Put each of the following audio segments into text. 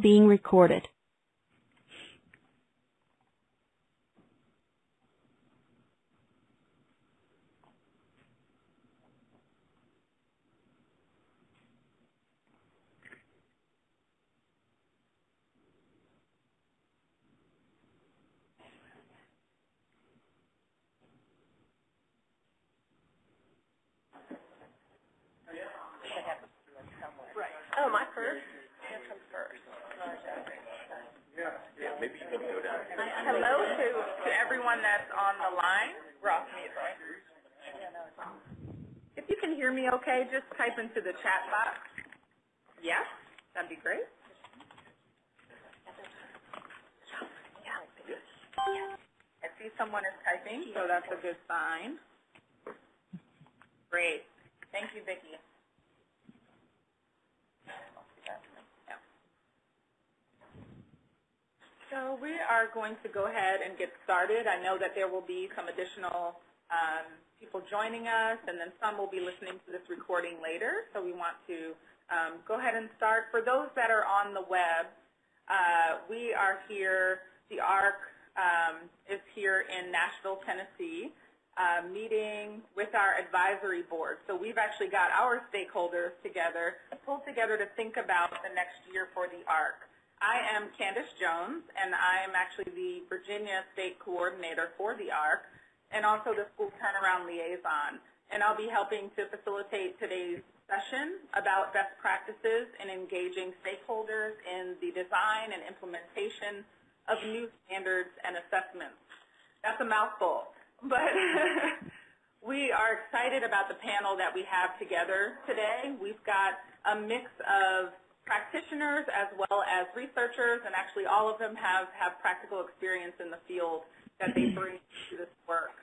being recorded. Oh, my first? Here comes first. Yeah, maybe you can go down. Hello to, to everyone that's on the line. We're off mute, right? If you can hear me okay, just type into the chat box. Yes, that'd be great. I see someone is typing, so that's a good sign. Great. Thank you, Vicki. Yeah. So we are going to go ahead and get started. I know that there will be some additional um, people joining us, and then some will be listening to this recording later. So we want to um, go ahead and start. For those that are on the web, uh, we are here. The ARC um, is here in Nashville, Tennessee, uh, meeting with our advisory board. So we've actually got our stakeholders together, pulled together to think about the next year for the ARC. I am Candace Jones, and I am actually the Virginia State Coordinator for the ARC, and also the School Turnaround Liaison. And I'll be helping to facilitate today's session about best practices in engaging stakeholders in the design and implementation of new standards and assessments. That's a mouthful, but we are excited about the panel that we have together today. We've got a mix of practitioners as well as researchers, and actually all of them have, have practical experience in the field that they bring to this work.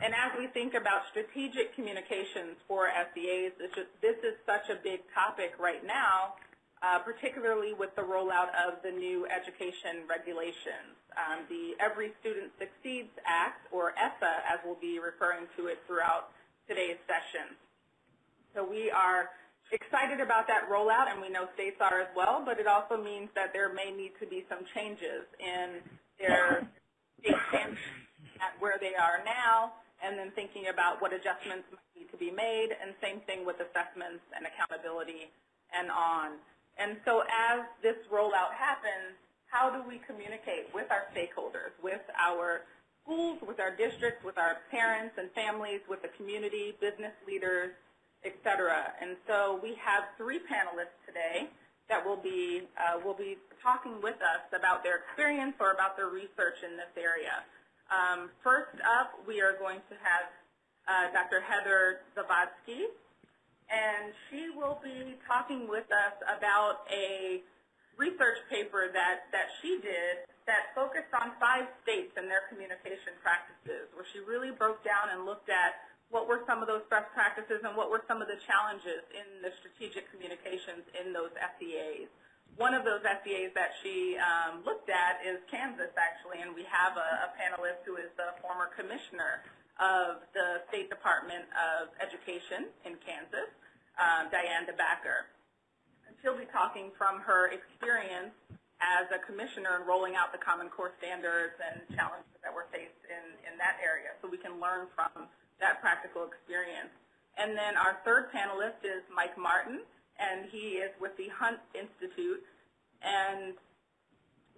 And as we think about strategic communications for SEAs, this is, this is such a big topic right now, uh, particularly with the rollout of the new education regulations. Um, the Every Student Succeeds Act, or ESSA, as we'll be referring to it throughout today's session. So we are excited about that rollout, and we know states are as well, but it also means that there may need to be some changes in their state standards at where they are now, and then thinking about what adjustments might need to be made, and same thing with assessments and accountability and on. And so as this rollout happens, how do we communicate with our stakeholders, with our schools, with our districts, with our parents and families, with the community, business leaders, et cetera. And so we have three panelists today that will be, uh, will be talking with us about their experience or about their research in this area. Um, first up, we are going to have uh, Dr. Heather Zavadsky, and she will be talking with us about a research paper that, that she did that focused on five states and their communication practices, where she really broke down and looked at what were some of those best practices and what were some of the challenges in the strategic communications in those SEAs. One of those SEAs that she um, looked at is Kansas, actually, and we have a, a panelist who is the former commissioner of the State Department of Education in Kansas, um, Diane DeBacker. And she'll be talking from her experience as a commissioner in rolling out the Common Core standards and challenges that were faced in, in that area, so we can learn from that practical experience. And then our third panelist is Mike Martin, and he is with the Hunt Institute, and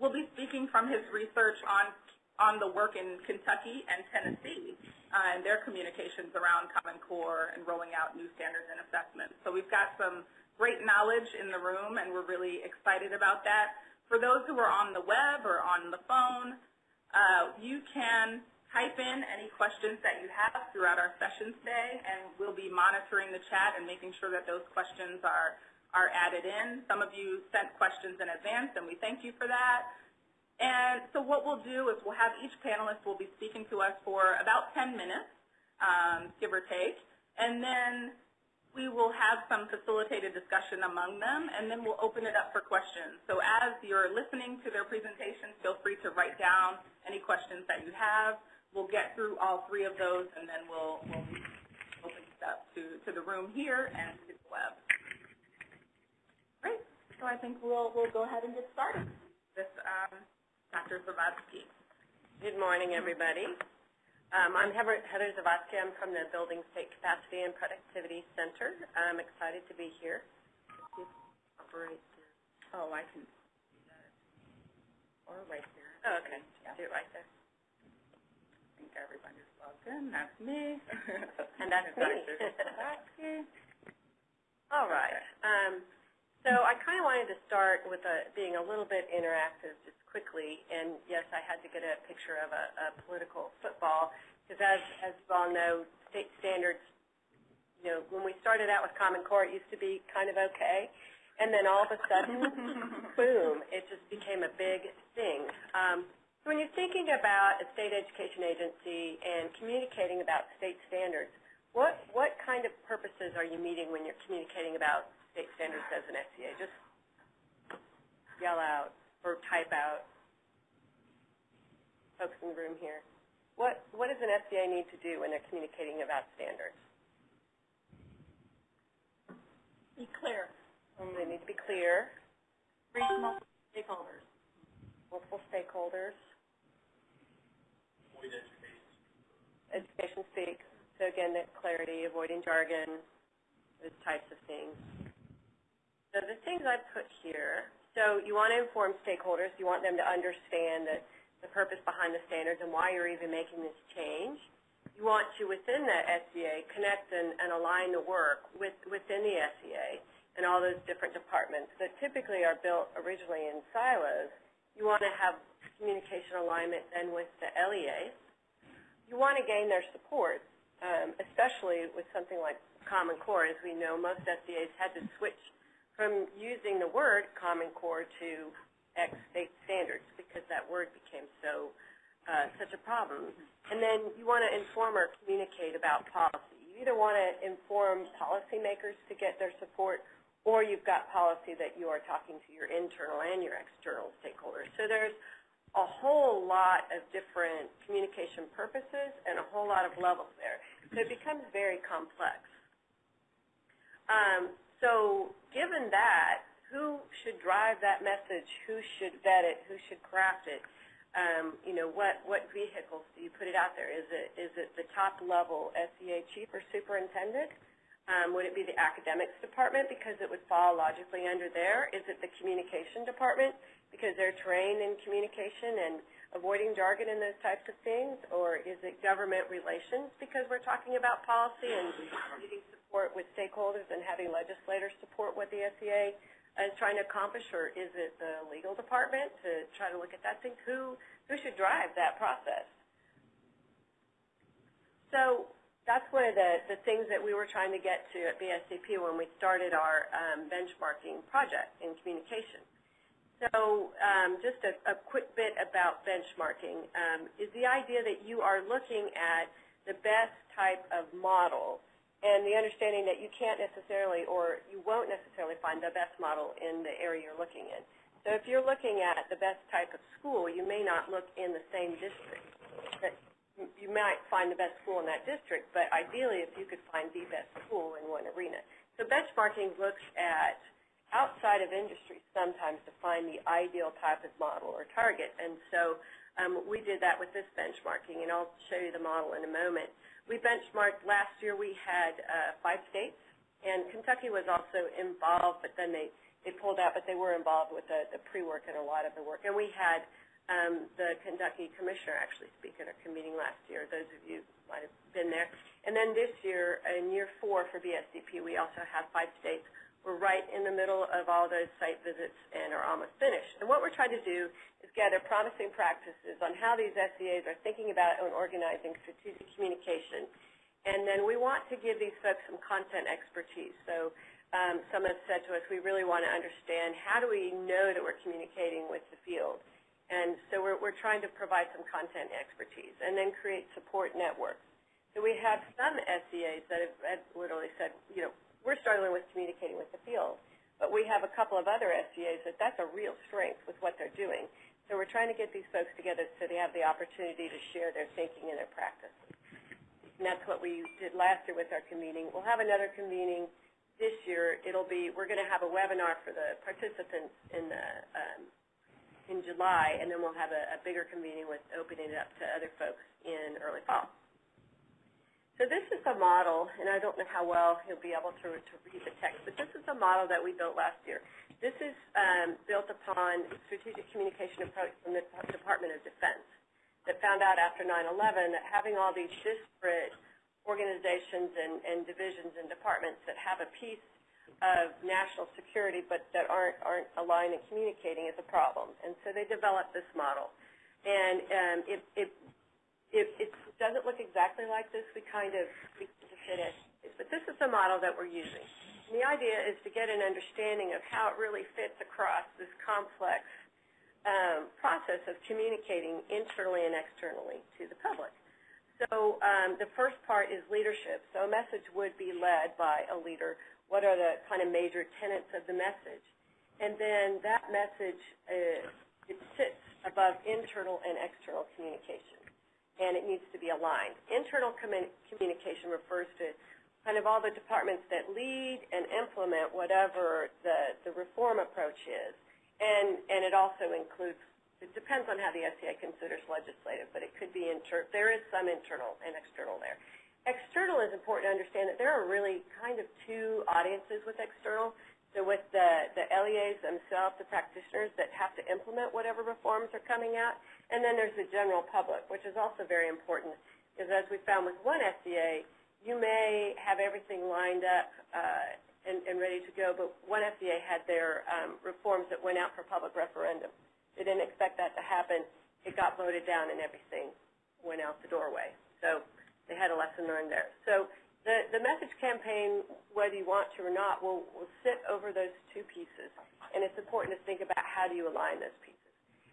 will be speaking from his research on on the work in Kentucky and Tennessee uh, and their communications around Common Core and rolling out new standards and assessments. So we've got some great knowledge in the room, and we're really excited about that. For those who are on the web or on the phone, uh, you can type in any questions that you have throughout our session today, and we'll be monitoring the chat and making sure that those questions are, are added in. Some of you sent questions in advance, and we thank you for that. And so what we'll do is we'll have each panelist will be speaking to us for about 10 minutes, um, give or take, and then we will have some facilitated discussion among them, and then we'll open it up for questions. So as you're listening to their presentations, feel free to write down any questions that you have. We'll get through all three of those, and then we'll, we'll open it up to, to the room here and to the web. Great. so I think we'll, we'll go ahead and get started with um, Dr. Zavadsky. Good morning, everybody. Um, I'm Heather, Heather Zavadsky. I'm from the Building State Capacity and Productivity Center. I'm excited to be here. Operate the- Oh, I can. Or right there. Oh, okay. Yeah. Do it right there. I think everybody's logged in. That's me. And that's me. All right. Um, so I kind of wanted to start with a, being a little bit interactive just quickly. And yes, I had to get a picture of a, a political football because as, as you all know, state standards, you know, when we started out with Common Core, it used to be kind of okay. And then all of a sudden, boom, it just became a big thing. Um, so when you're thinking about a state education agency and communicating about state standards, what, what kind of purposes are you meeting when you're communicating about state standards as an SEA? Just yell out or type out. Folks in the room here. What, what does an SEA need to do when they're communicating about standards? Be clear. They need to be clear, Reach multiple stakeholders. multiple stakeholders. Education speak. So again, that clarity, avoiding jargon, those types of things. So the things I've put here, so you want to inform stakeholders. You want them to understand that the purpose behind the standards and why you're even making this change. You want to, within that SEA, connect and, and align the work with, within the SEA and all those different departments that typically are built originally in silos. You want to have communication alignment then with the LEA. You want to gain their support, um, especially with something like Common Core. As we know, most SEAs had to switch from using the word Common Core to X state standards because that word became so uh, such a problem. And then you want to inform or communicate about policy. You either want to inform policymakers to get their support, or you've got policy that you are talking to your internal and your external stakeholders. So there's a whole lot of different communication purposes and a whole lot of levels there. So it becomes very complex. Um, so given that, who should drive that message? Who should vet it? Who should craft it? Um, you know, what, what vehicles do you put it out there? Is it, is it the top level SEA chief or superintendent? Um, would it be the academics department because it would fall logically under there? Is it the communication department because they're trained in communication and avoiding jargon and those types of things? Or is it government relations because we're talking about policy and needing support with stakeholders and having legislators support what the SEA is trying to accomplish? Or is it the legal department to try to look at that thing? Who, who should drive that process? So that's one of the, the things that we were trying to get to at BSCP when we started our um, benchmarking project in communication. So um, just a, a quick bit about benchmarking um, is the idea that you are looking at the best type of model and the understanding that you can't necessarily or you won't necessarily find the best model in the area you're looking in. So if you're looking at the best type of school, you may not look in the same district. That you might find the best school in that district, but ideally if you could find the best school in one arena. So benchmarking looks at outside of industry sometimes to find the ideal type of model or target. And so um, we did that with this benchmarking, and I'll show you the model in a moment. We benchmarked last year, we had uh, five states, and Kentucky was also involved, but then they, they pulled out, but they were involved with the, the pre-work and a lot of the work. And we had um, the Kentucky commissioner actually speak at our meeting last year. Those of you might have been there. And then this year, in year four for BSCP, we also have five states. We're right in the middle of all those site visits and are almost finished. And what we're trying to do is gather promising practices on how these SEAs are thinking about and organizing strategic communication. And then we want to give these folks some content expertise. So um, some have said to us, we really want to understand how do we know that we're communicating with the field. And so we're, we're trying to provide some content expertise and then create support networks. So we have some SEAs that have, have literally said, you know, we're struggling with communicating with the field, but we have a couple of other SEAs that that's a real strength with what they're doing. So we're trying to get these folks together so they have the opportunity to share their thinking and their practice. And that's what we did last year with our convening. We'll have another convening this year, it'll be, we're going to have a webinar for the participants in the, um, in July, and then we'll have a, a bigger convening with opening it up to other folks in early fall. So this is a model, and I don't know how well you'll be able to, to read the text, but this is a model that we built last year. This is um, built upon strategic communication approach from the Department of Defense that found out after 9-11 that having all these disparate organizations and, and divisions and departments that have a piece of national security but that aren't, aren't aligned and communicating is a problem. And so they developed this model. And um, it, it, it, it doesn't look exactly like this. We kind of we fit it. But this is the model that we're using. And the idea is to get an understanding of how it really fits across this complex um, process of communicating internally and externally to the public. So um, the first part is leadership. So a message would be led by a leader. What are the kind of major tenets of the message? And then that message, uh, it sits above internal and external communication, and it needs to be aligned. Internal commun communication refers to kind of all the departments that lead and implement whatever the, the reform approach is. And, and it also includes, it depends on how the SEA considers legislative, but it could be, inter, there is some internal and external there. External is important to understand that there are really kind of two audiences with external. So with the, the LEAs themselves, the practitioners that have to implement whatever reforms are coming out, and then there's the general public, which is also very important, because as we found with one SEA, you may have everything lined up uh, and, and ready to go, but one FDA had their um, reforms that went out for public referendum. They didn't expect that to happen. It got voted down and everything went out the doorway. So they had a lesson learned there. So the, the message campaign, whether you want to or not, will, will sit over those two pieces. And it's important to think about how do you align those pieces.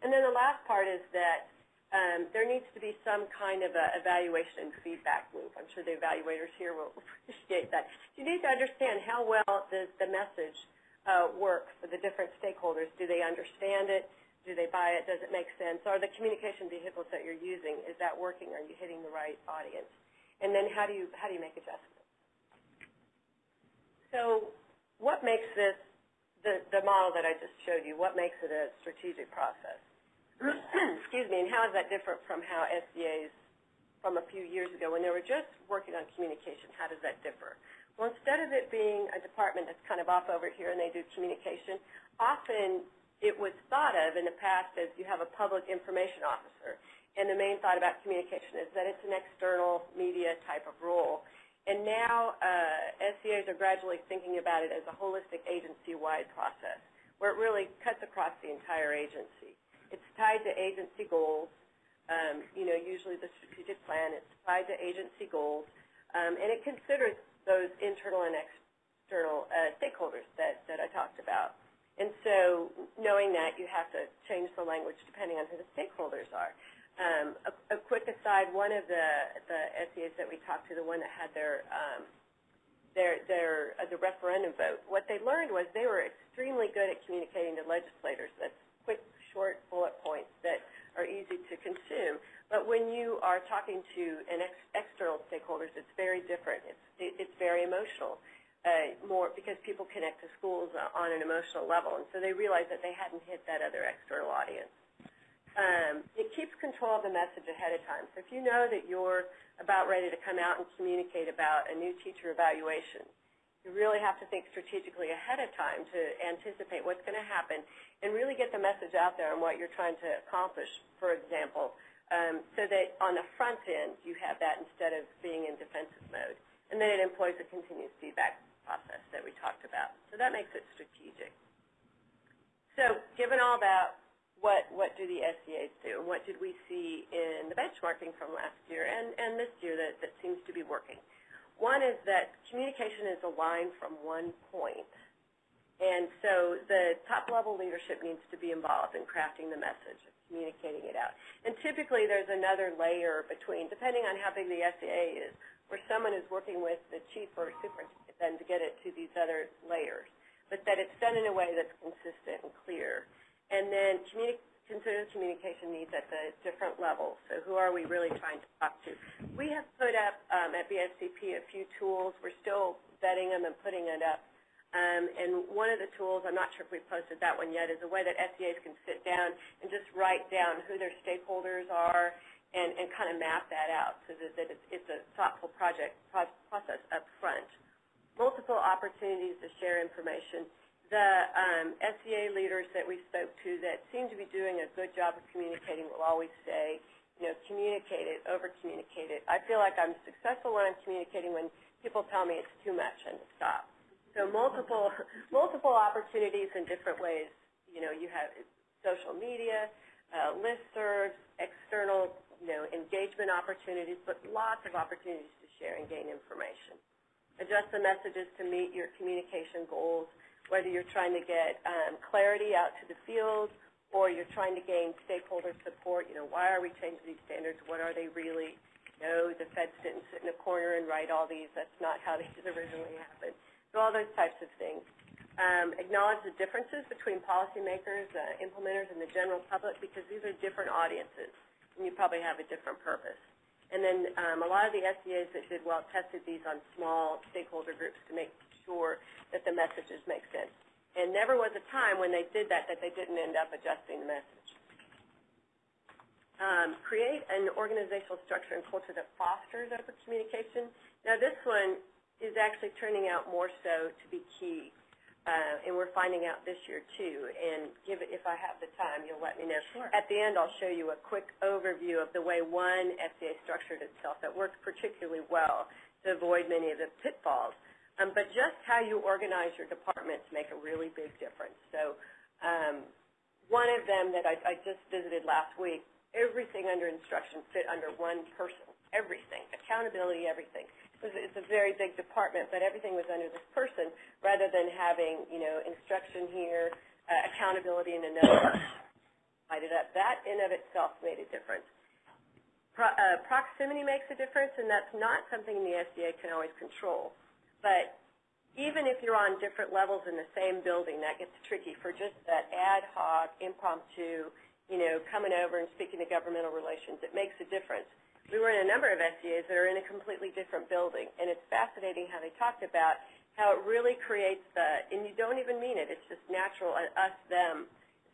And then the last part is that um, there needs to be some kind of a evaluation and feedback loop. I'm sure the evaluators here will appreciate that. You need to understand how well does the message uh, work for the different stakeholders. Do they understand it? Do they buy it? Does it make sense? Are the communication vehicles that you're using, is that working? Are you hitting the right audience? And then how do you, how do you make adjustments? So what makes this, the, the model that I just showed you, what makes it a strategic process? excuse me, and how is that different from how SEAs from a few years ago when they were just working on communication, how does that differ? Well, instead of it being a department that's kind of off over here and they do communication, often it was thought of in the past as you have a public information officer. And the main thought about communication is that it's an external media type of role. And now uh, SEAs are gradually thinking about it as a holistic agency-wide process where it really cuts across the entire agency. It's tied to agency goals. Um, you know, usually the strategic plan, it's tied to agency goals, um, and it considers those internal and external uh, stakeholders that, that I talked about. And so knowing that, you have to change the language depending on who the stakeholders are. Um, a, a, quick aside, one of the, the SEAs that we talked to, the one that had their, um, their, their uh, the referendum vote, what they learned was they were extremely good at communicating to legislators. That's quick short bullet points that are easy to consume. But when you are talking to an ex external stakeholders, it's very different. It's, it, it's very emotional, uh, more because people connect to schools on an emotional level, and so they realize that they hadn't hit that other external audience. Um, it keeps control of the message ahead of time. So if you know that you're about ready to come out and communicate about a new teacher evaluation, you really have to think strategically ahead of time to anticipate what's going to happen and really get the message out there on what you're trying to accomplish, for example, um, so that on the front end you have that instead of being in defensive mode. And then it employs a continuous feedback process that we talked about. So that makes it strategic. So given all that, what, what do the SEAs do? And what did we see in the benchmarking from last year and, and this year that, that seems to be working? One is that communication is aligned from one point. And so the top-level leadership needs to be involved in crafting the message, communicating it out. And typically there's another layer between, depending on how big the SEA is, where someone is working with the chief or superintendent then to get it to these other layers, but that it's done in a way that's consistent and clear. And then communi consider communication needs at the different levels. So who are we really trying to talk to? We have put up um, at BSCP a few tools. We're still vetting them and putting it up Um, and one of the tools, I'm not sure if we've posted that one yet, is a way that SEAs can sit down and just write down who their stakeholders are and, and kind of map that out so that, that it's, it's a thoughtful project process up front. Multiple opportunities to share information. The um, SEA leaders that we spoke to that seem to be doing a good job of communicating will always say, you know, communicate it, over-communicate it. I feel like I'm successful when I'm communicating when people tell me it's too much and to stop. So multiple, multiple opportunities in different ways. You know, you have social media, uh, listservs, external, you know, engagement opportunities, but lots of opportunities to share and gain information. Adjust the messages to meet your communication goals, whether you're trying to get um, clarity out to the field or you're trying to gain stakeholder support. You know, why are we changing these standards? What are they really? No, the feds didn't sit in a corner and write all these. That's not how these originally happened. So all those types of things. Um, acknowledge the differences between policymakers, uh, implementers, and the general public because these are different audiences, and you probably have a different purpose. And then um, a lot of the SEAs that did well tested these on small stakeholder groups to make sure that the messages make sense. And never was a time when they did that that they didn't end up adjusting the message. Um, create an organizational structure and culture that fosters open communication. Now this one is actually turning out more so to be key, uh, and we're finding out this year too. And give it, if I have the time, you'll let me know. Sure. At the end, I'll show you a quick overview of the way one SEA structured itself that worked particularly well to avoid many of the pitfalls. Um, but just how you organize your departments make a really big difference. So um, one of them that I, I just visited last week, everything under instruction fit under one person, everything, accountability, everything. It's a very big department, but everything was under this person rather than having, you know, instruction here, uh, accountability in another. It up. That in of itself made a difference. Pro, uh, proximity makes a difference, and that's not something the SEA can always control. But even if you're on different levels in the same building, that gets tricky for just that ad hoc, impromptu, you know, coming over and speaking to governmental relations. It makes a difference. We were in a number of SEAs that are in a completely different building, and it's fascinating how they talked about how it really creates the, and you don't even mean it, it's just natural, us, them,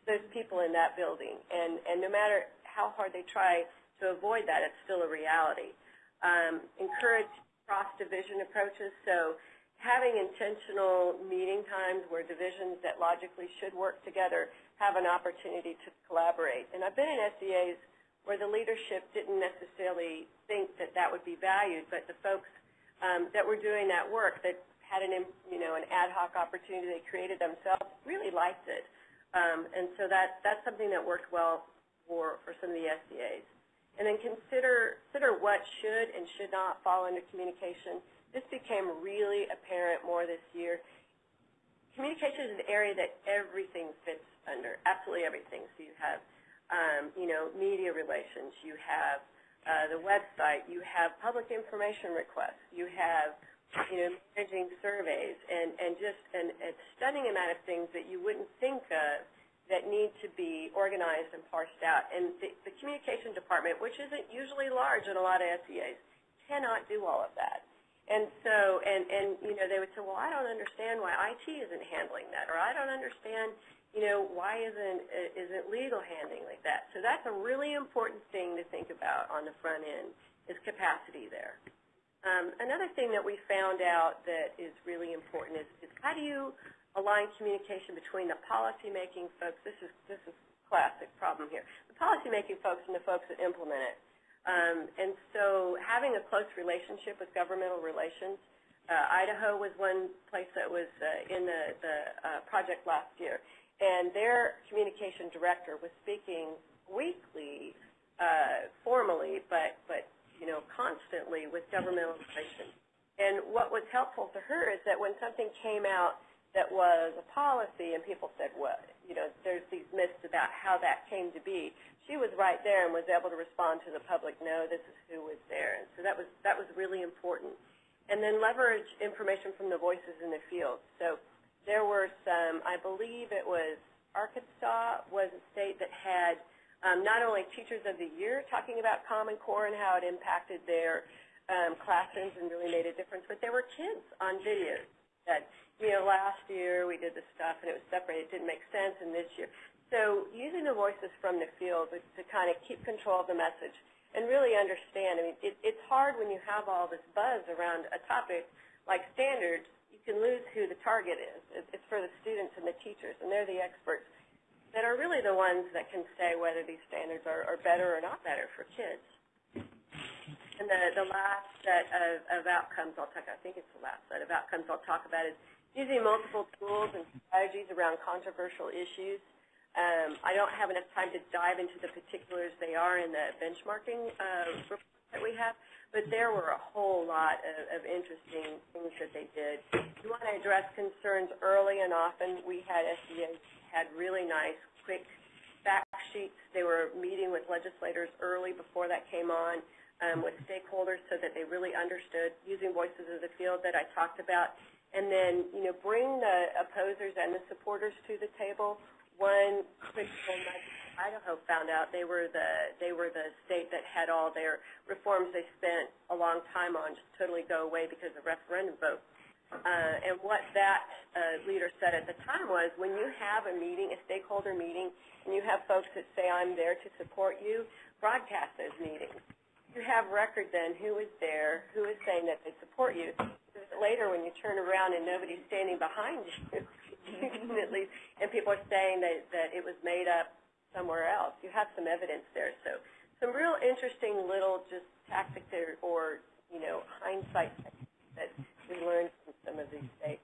those people in that building. And, and no matter how hard they try to avoid that, it's still a reality. Um, encourage cross-division approaches. So having intentional meeting times where divisions that logically should work together have an opportunity to collaborate. And I've been in SEAs where the leadership didn't necessarily think that that would be valued, but the folks um, that were doing that work that had an, you know, an ad hoc opportunity they created themselves really liked it. Um, and so that, that's something that worked well for, for some of the SEAs. And then consider, consider what should and should not fall under communication. This became really apparent more this year. Communication is an area that everything fits under, absolutely everything. So you have, um, you know, media relations, you have uh, the website, you have public information requests, you have, you know, managing surveys, and, and just an, a stunning amount of things that you wouldn't think of that need to be organized and parsed out. And the, the communication department, which isn't usually large in a lot of SEAs, cannot do all of that. And so, and, and you know, they would say, well, I don't understand why IT isn't handling that, or I don't understand, you know, why isn't, isn't legal handling like that. So that's a really important thing to think about on the front end, is capacity there. Um, another thing that we found out that is really important is, is how do you align communication between the policymaking folks. This is this is classic problem here. The policymaking folks and the folks that implement it. Um, and so having a close relationship with governmental relations. Uh, Idaho was one place that was uh, in the, the uh, project last year, and their communication director was speaking weekly, uh, formally, but but you know constantly with governmental relations. And what was helpful to her is that when something came out that was a policy, and people said, well, you know, there's these myths about how that came to be. She was right there and was able to respond to the public, no, this is who was there. And so that was, that was really important. And then leverage information from the voices in the field. So there were some, I believe it was Arkansas was a state that had um, not only Teachers of the Year talking about Common Core and how it impacted their um, classrooms and really made a difference, but there were kids on videos that you know, last year we did this stuff and it was separated, it didn't make sense, and this year. So using the voices from the field to, kind of keep control of the message and really understand. I mean, it, it's hard when you have all this buzz around a topic like standards. You can lose who the target is. It, it's for the students and the teachers, and they're the experts that are really the ones that can say whether these standards are, are better or not better for kids. And the, the last set of, of outcomes I'll talk, I think it's the last set of outcomes I'll talk about is using multiple tools and strategies around controversial issues. Um, I don't have enough time to dive into the particulars they are in the benchmarking uh, report that we have, but there were a whole lot of, of interesting things that they did. You want to address concerns early and often. We had SBA had really nice, quick fact sheets. They were meeting with legislators early before that came on, um, with stakeholders so that they really understood using voices of the field that I talked about. And then, you know, bring the opposers and the supporters to the table. One quick Idaho found out they were the they were the state that had all their reforms they spent a long time on just totally go away because of referendum vote. Uh, and what that uh, leader said at the time was, when you have a meeting, a stakeholder meeting, and you have folks that say, I'm there to support you, broadcast those meetings. You have record then who is there, who is saying that they support you. Later, when you turn around and nobody's standing behind you, you can at least, and people are saying that, that it was made up somewhere else. You have some evidence there. So some real interesting little just tactics or, or you know, hindsight that we learned from some of these states.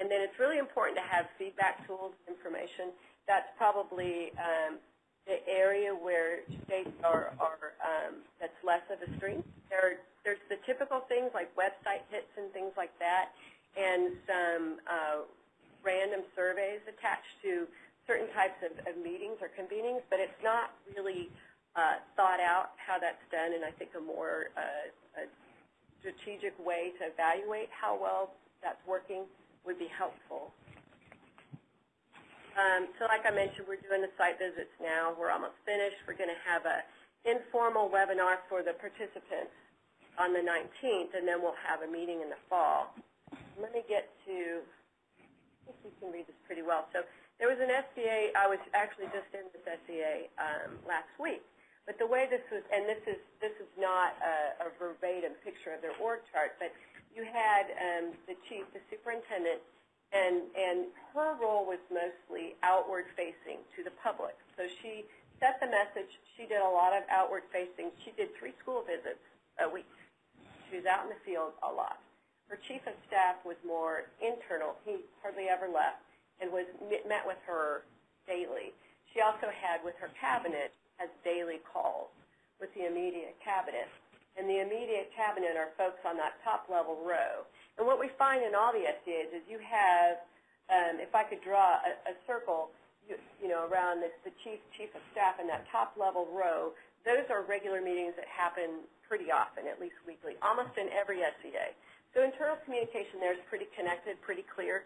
And then it's really important to have feedback tools, information. That's probably um, the area where states are, are um, that's less of a strength. There, there's the typical things like website hits and things like that, and some uh, random surveys attached to certain types of, of meetings or convenings, but it's not really uh, thought out how that's done, and I think a more uh, a strategic way to evaluate how well that's working would be helpful. Um, so like I mentioned, we're doing the site visits now. We're almost finished. We're going to have an informal webinar for the participants on the 19th, and then we'll have a meeting in the fall. Let me get to, I think you can read this pretty well. So there was an SEA, I was actually just in this SEA um, last week, but the way this was, and this is this is not a, a verbatim picture of their org chart, but you had um, the chief, the superintendent, and and her role was mostly outward facing to the public. So she set the message. She did a lot of outward facing. She did three school visits a week. She was out in the field a lot. Her chief of staff was more internal. He hardly ever left and was met with her daily. She also had with her cabinet has daily calls with the immediate cabinet. And the immediate cabinet are folks on that top level row. And what we find in all the SEAs is you have, um, if I could draw a, a circle, you, you know, around the, the chief, chief of staff in that top level row, those are regular meetings that happen pretty often, at least weekly, almost in every SEA. So internal communication there is pretty connected, pretty clear.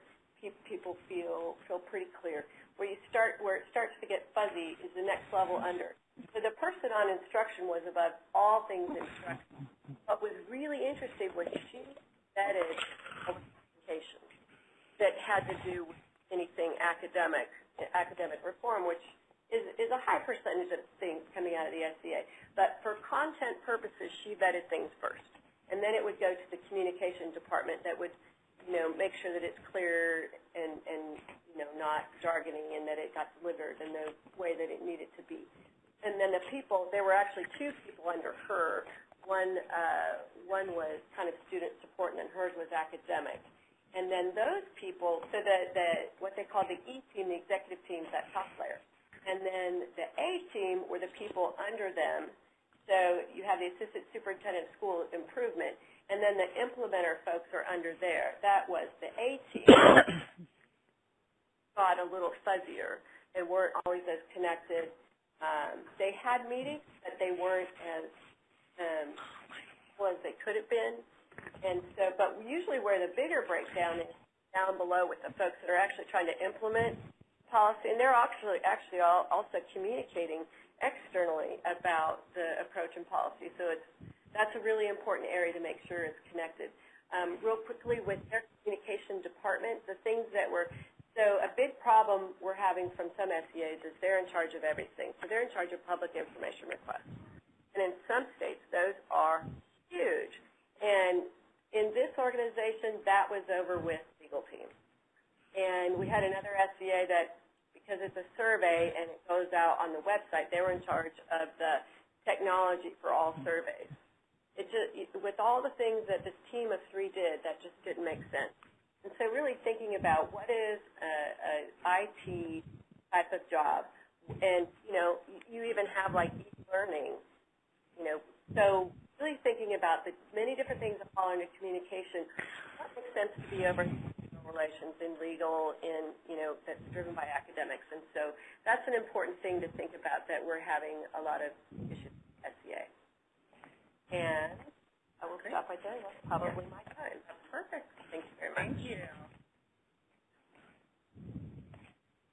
People feel feel pretty clear. Where you start, where it starts to get fuzzy, is the next level under. So the person on instruction was above all things instruction. What was really interesting was she vetted communication that had to do with anything academic, academic reform, which is, is a high percentage of things coming out of the SEA. But for content purposes, she vetted things first. And then it would go to the communication department that would, you know, make sure that it's clear and, and you know, not jargoning and that it got delivered in the way that it needed to be and then the people, there were actually two people under her. One, uh, one was kind of student support, and then hers was academic. And then those people, so the, the what they call the E team, the executive team, that top layer. And then the A team were the people under them. So you have the assistant superintendent school improvement, and then the implementer folks are under there. That was the A team. got a little fuzzier and weren't always as connected um, they had meetings, but they weren't as um, well they could have been. And so, but usually where the bigger breakdown is down below with the folks that are actually trying to implement policy, and they're actually actually all, also communicating externally about the approach and policy. So it's that's a really important area to make sure it's connected. um, real quickly with their communication department, the things that were, so a big problem we're having from some SEAs is they're in charge of everything. So they're in charge of public information requests. And in some states, those are huge. And in this organization, that was over with legal team. And we had another SEA that, because it's a survey and it goes out on the website, they were in charge of the technology for all surveys. It just, with all the things that this team of three did, that just didn't make sense. And so really thinking about what is a, a IT type of job, and you know, you even have like e-learning, you know, so really thinking about the many different things that fall under communication, what makes sense to be over relations in legal, in you know, that's driven by academics, and so that's an important thing to think about that we're having a lot of issues with SEA. And I will stop right there. That's probably my time. That's perfect. Thank you very much. Thank you.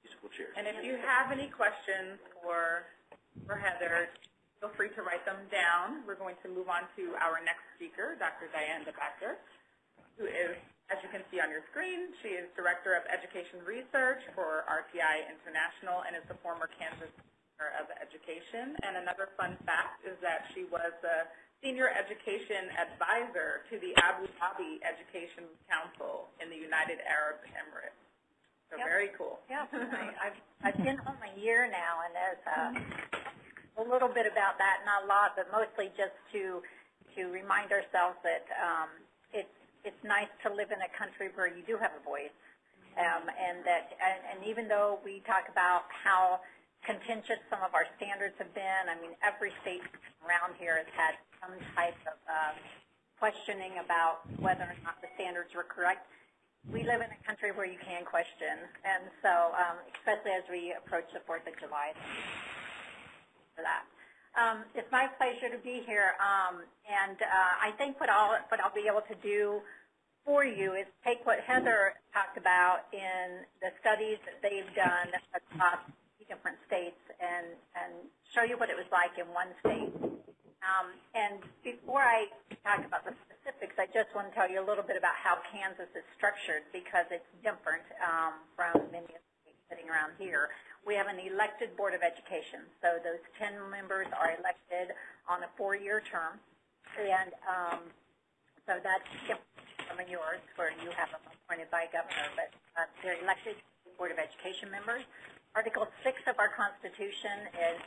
Musical chairs. And if you have any questions for, for Heather, feel free to write them down. We're going to move on to our next speaker, Dr. Diane DeBacker, who is, as you can see on your screen, she is Director of Education Research for RTI International and is the former Kansas Commissioner of Education. And another fun fact is that she was the Senior Education Advisor to the Abu Dhabi Education Council in the United Arab Emirates. So Yep. very cool. Yeah, I- I've, I've been home a year now, and there's uh, a little bit about that, not a lot, but mostly just to to remind ourselves that um, it's it's nice to live in a country where you do have a voice, um, and that and, and even though we talk about how contentious some of our standards have been, I mean every state around here has had some type of um, questioning about whether or not the standards were correct. We live in a country where you can question, and so um, especially as we approach the Fourth of July, for that. Um, it's my pleasure to be here, um, and uh, I think what I'll what I'll be able to do for you is take what Heather talked about in the studies that they've done across different states and and show you what it was like in one state. Um, and before I talk about the specifics, I just want to tell you a little bit about how Kansas is structured because it's different um, from many of the states sitting around here. We have an elected Board of Education, so those 10 members are elected on a four-year term, and um, so that's different from yours where you have them appointed by governor, but uh, they're elected Board of Education members. Article 6 of our Constitution is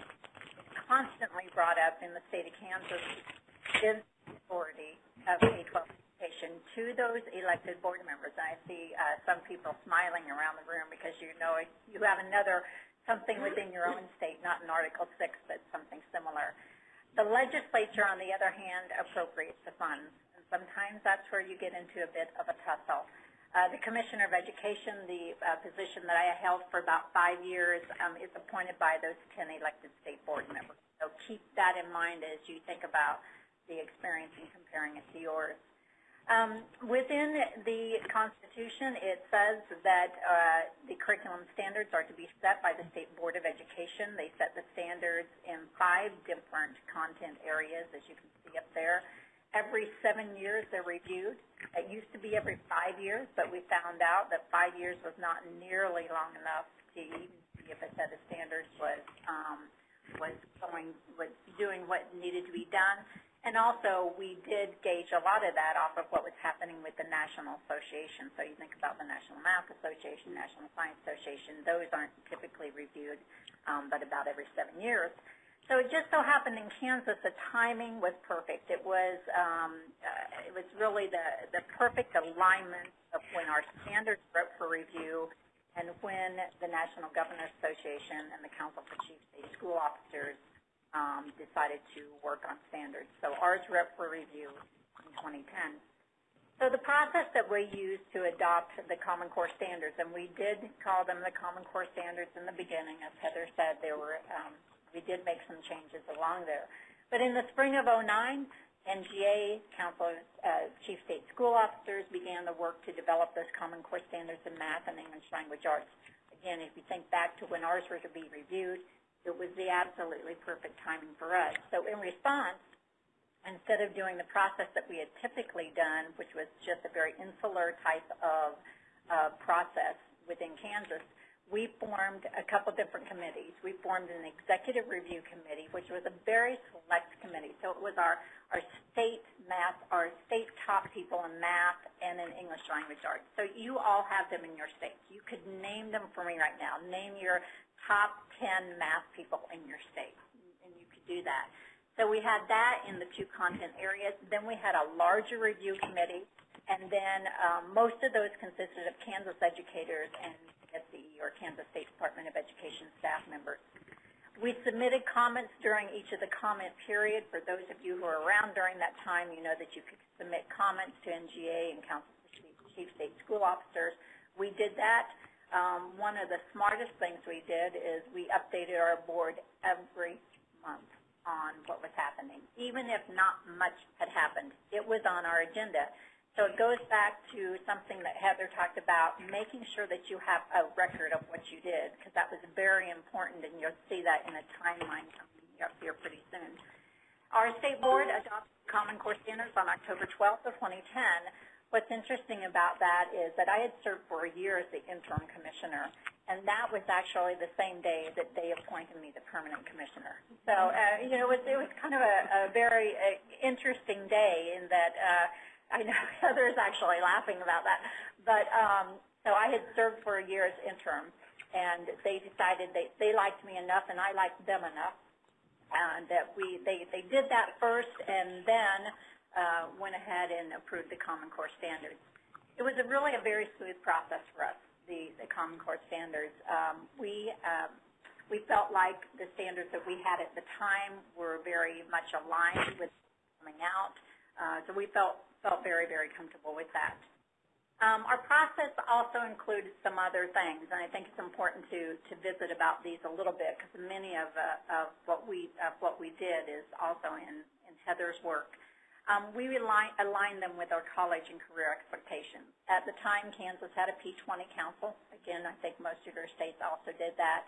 constantly brought up in the state of Kansas is authority of K-12 to those elected board members. I see uh, some people smiling around the room because you know you have another something within your own state, not in Article 6, but something similar. The legislature, on the other hand, appropriates the funds. And sometimes that's where you get into a bit of a tussle. Uh, the Commissioner of Education, the uh, position that I held for about five years, um, is appointed by those 10 elected state board members. So keep that in mind as you think about the experience and comparing it to yours. Um, within the Constitution, it says that uh, the curriculum standards are to be set by the State Board of Education. They set the standards in five different content areas, as you can see up there. Every seven years, they're reviewed. It used to be every five years, but we found out that five years was not nearly long enough to even see if a set of standards was um, was going was doing what needed to be done. And also, we did gauge a lot of that off of what was happening with the National Association. So you think about the National Math Association, National Science Association; those aren't typically reviewed, um, but about every seven years. So it just so happened in Kansas, the timing was perfect. It was um, uh, it was really the the perfect alignment of when our standards were up for review and when the National Governors Association and the Council for Chief State School Officers um, decided to work on standards. So ours were up for review in 2010. So the process that we used to adopt the Common Core standards, and we did call them the Common Core standards in the beginning, as Heather said, there were um, we did make some changes along there. But in the spring of 09, NGA, Council uh, Chief State School Officers, began the work to develop those Common Core standards in math and English language arts. Again, if you think back to when ours were to be reviewed, it was the absolutely perfect timing for us. So in response, instead of doing the process that we had typically done, which was just a very insular type of uh, process within Kansas, we formed a couple different committees. We formed an executive review committee, which was a very select committee. So it was our, our state math, our state top people in math and in English language arts. So you all have them in your state. You could name them for me right now. Name your top 10 math people in your state, and you could do that. So we had that in the two content areas. Then we had a larger review committee, and then um, most of those consisted of Kansas educators and Or Kansas State Department of Education staff members. We submitted comments during each of the comment period. For those of you who are around during that time, you know that you could submit comments to NGA and Council for Chief State School Officers. We did that. Um, one of the smartest things we did is we updated our board every month on what was happening. Even if not much had happened, it was on our agenda. So it goes back to something that Heather talked about, making sure that you have a record of what you did, because that was very important, and you'll see that in a timeline coming up here pretty soon. Our state board adopted Common Core standards on October 12th of 2010. What's interesting about that is that I had served for a year as the interim commissioner, and that was actually the same day that they appointed me the permanent commissioner. So, uh, you know, it was, it was kind of a, a very uh, interesting day in that uh, I know Heather's actually laughing about that. But um, so I had served for a year as interim, and they decided they they liked me enough, and I liked them enough, and that we they they did that first, and then uh, went ahead and approved the Common Core standards. It was a really a very smooth process for us, the the Common Core standards. Um, we um, we felt like the standards that we had at the time were very much aligned with coming out. Uh, so we felt felt very, very comfortable with that. Um, our process also includes some other things, and I think it's important to, to visit about these a little bit because many of, uh, of what we of what we did is also in, in Heather's work. Um, we align, align them with our college and career expectations. At the time, Kansas had a P20 council. Again, I think most of your states also did that.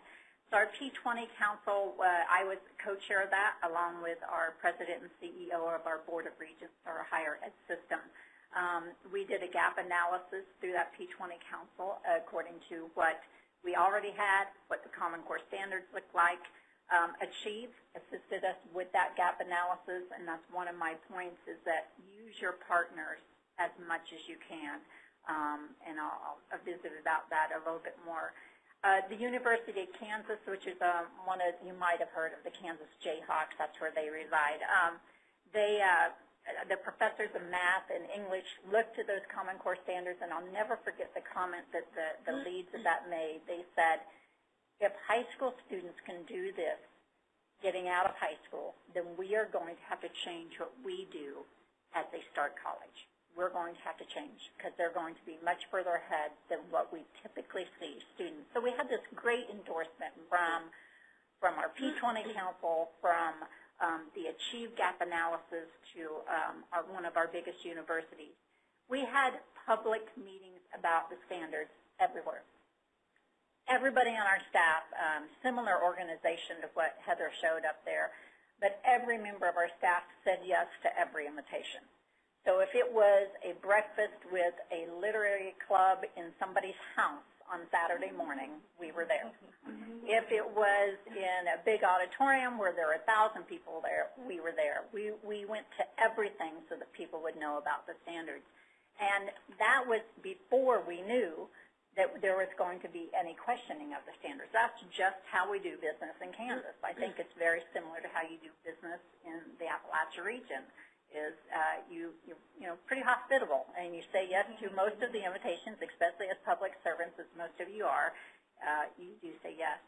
So our P20 council, uh, I was co-chair of that along with our president and CEO of our Board of Regents, our higher ed system. Um, we did a gap analysis through that P20 council according to what we already had, what the Common Core standards looked like. Um, Achieve assisted us with that gap analysis, and that's one of my points is that use your partners as much as you can. Um, and I'll, I'll visit about that a little bit more. Uh, the University of Kansas, which is um, one of, you might have heard of the Kansas Jayhawks, that's where they reside. Um, they, uh, the professors of math and English looked to those Common Core standards, and I'll never forget the comment that the, the leads of that made. They said, if high school students can do this getting out of high school, then we are going to have to change what we do as they start college. We're going to have to change because they're going to be much further ahead than what we typically see students. So we had this great endorsement from from our P20 Council, from um, the Achieve Gap analysis to um, our, one of our biggest universities. We had public meetings about the standards everywhere everybody on our staff, um, similar organization to what Heather showed up there, but every member of our staff said yes to every invitation. So if it was a breakfast with a literary club in somebody's house on Saturday morning, we were there. Mm-hmm. If it was in a big auditorium where there were a thousand people there, we were there. We, we went to everything so that people would know about the standards. And that was before we knew that there was going to be any questioning of the standards. That's just how we do business in Kansas. I think it's very similar to how you do business in the Appalachia region. Is uh, you you you know pretty hospitable and you say yes to most of the invitations, especially as public servants, as most of you are. Uh, you do say yes.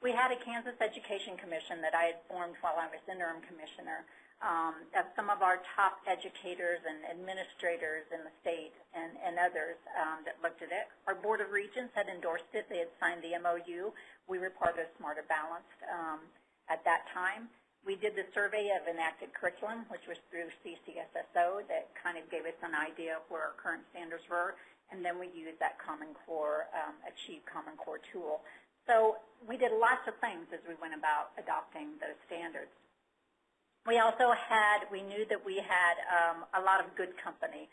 We had a Kansas Education Commission that I had formed while I was interim commissioner um, of some of our top educators and administrators in the state and, and others um, that looked at it. Our Board of Regents had endorsed it. They had signed the MOU. We were part of Smarter Balanced um, at that time. We did the survey of enacted curriculum, which was through CCSSO that kind of gave us an idea of where our current standards were, and then we used that Common Core, um, Achieve Common Core tool. So we did lots of things as we went about adopting those standards. We also had, we knew that we had um, a lot of good company.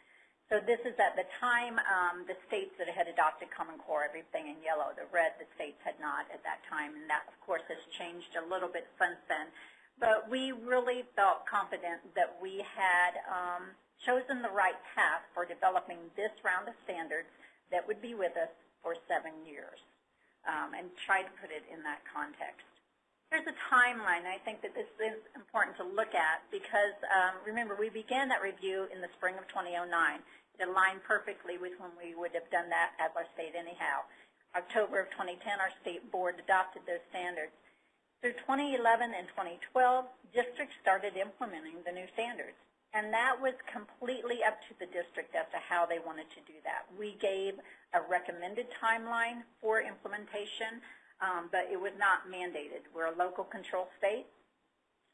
So this is at the time, um, the states that had adopted Common Core, everything in yellow. The red, the states had not at that time, and that, of course, has changed a little bit since then. But we really felt confident that we had um, chosen the right path for developing this round of standards that would be with us for seven years, um, and try to put it in that context. There's a timeline. I think that this is important to look at because, um, remember, we began that review in the spring of 2009. It aligned perfectly with when we would have done that as our state anyhow. October of 2010, our state board adopted those standards. Through 2011 and 2012, districts started implementing the new standards. And that was completely up to the district as to how they wanted to do that. We gave a recommended timeline for implementation um, but it was not mandated. We're a local control state,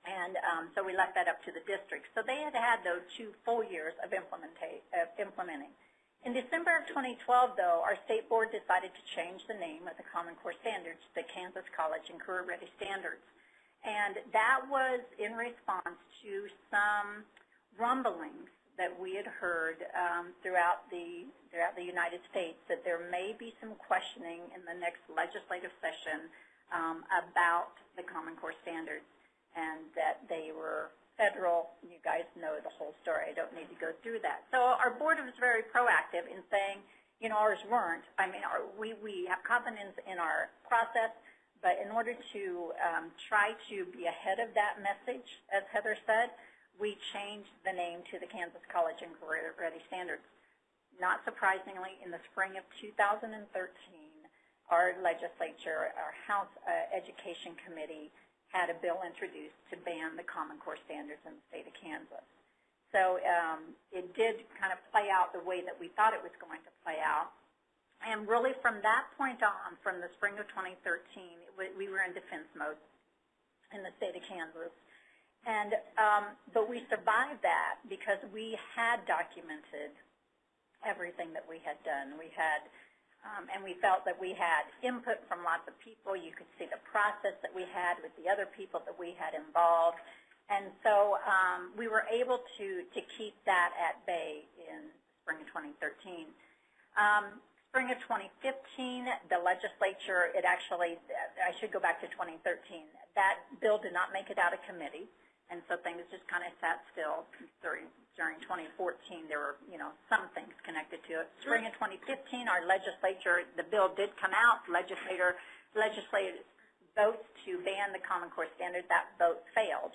and um, so we left that up to the district. So they had had those two full years of, of implementing. In December of 2012, though, our state board decided to change the name of the Common Core Standards to Kansas College and Career Ready Standards. And that was in response to some rumblings that we had heard um, throughout the throughout the United States that there may be some questioning in the next legislative session um, about the Common Core standards, and that they were federal. You guys know the whole story. I don't need to go through that. So our board was very proactive in saying, you know, ours weren't. I mean, our, we we have confidence in our process. But in order to um, try to be ahead of that message, as Heather said, we changed the name to the Kansas College and Career Ready Standards. Not surprisingly, in the spring of 2013, our legislature, our House uh, Education Committee, had a bill introduced to ban the Common Core standards in the state of Kansas. So um, it did kind of play out the way that we thought it was going to play out. And really from that point on, from the spring of 2013, we were in defense mode in the state of Kansas. And um, but we survived that because we had documented everything that we had done. We had, um, and we felt that we had input from lots of people. You could see the process that we had with the other people that we had involved, and so um, we were able to to keep that at bay in spring of 2013. Um, spring of 2015, the legislature, it actually, I should go back to 2013. That bill did not make it out of committee. And so things just kind of sat still during, during 2014. There were, you know, some things connected to it. Spring of 2015, our legislature, the bill did come out. Legislator, legislators votes to ban the Common Core standard. That vote failed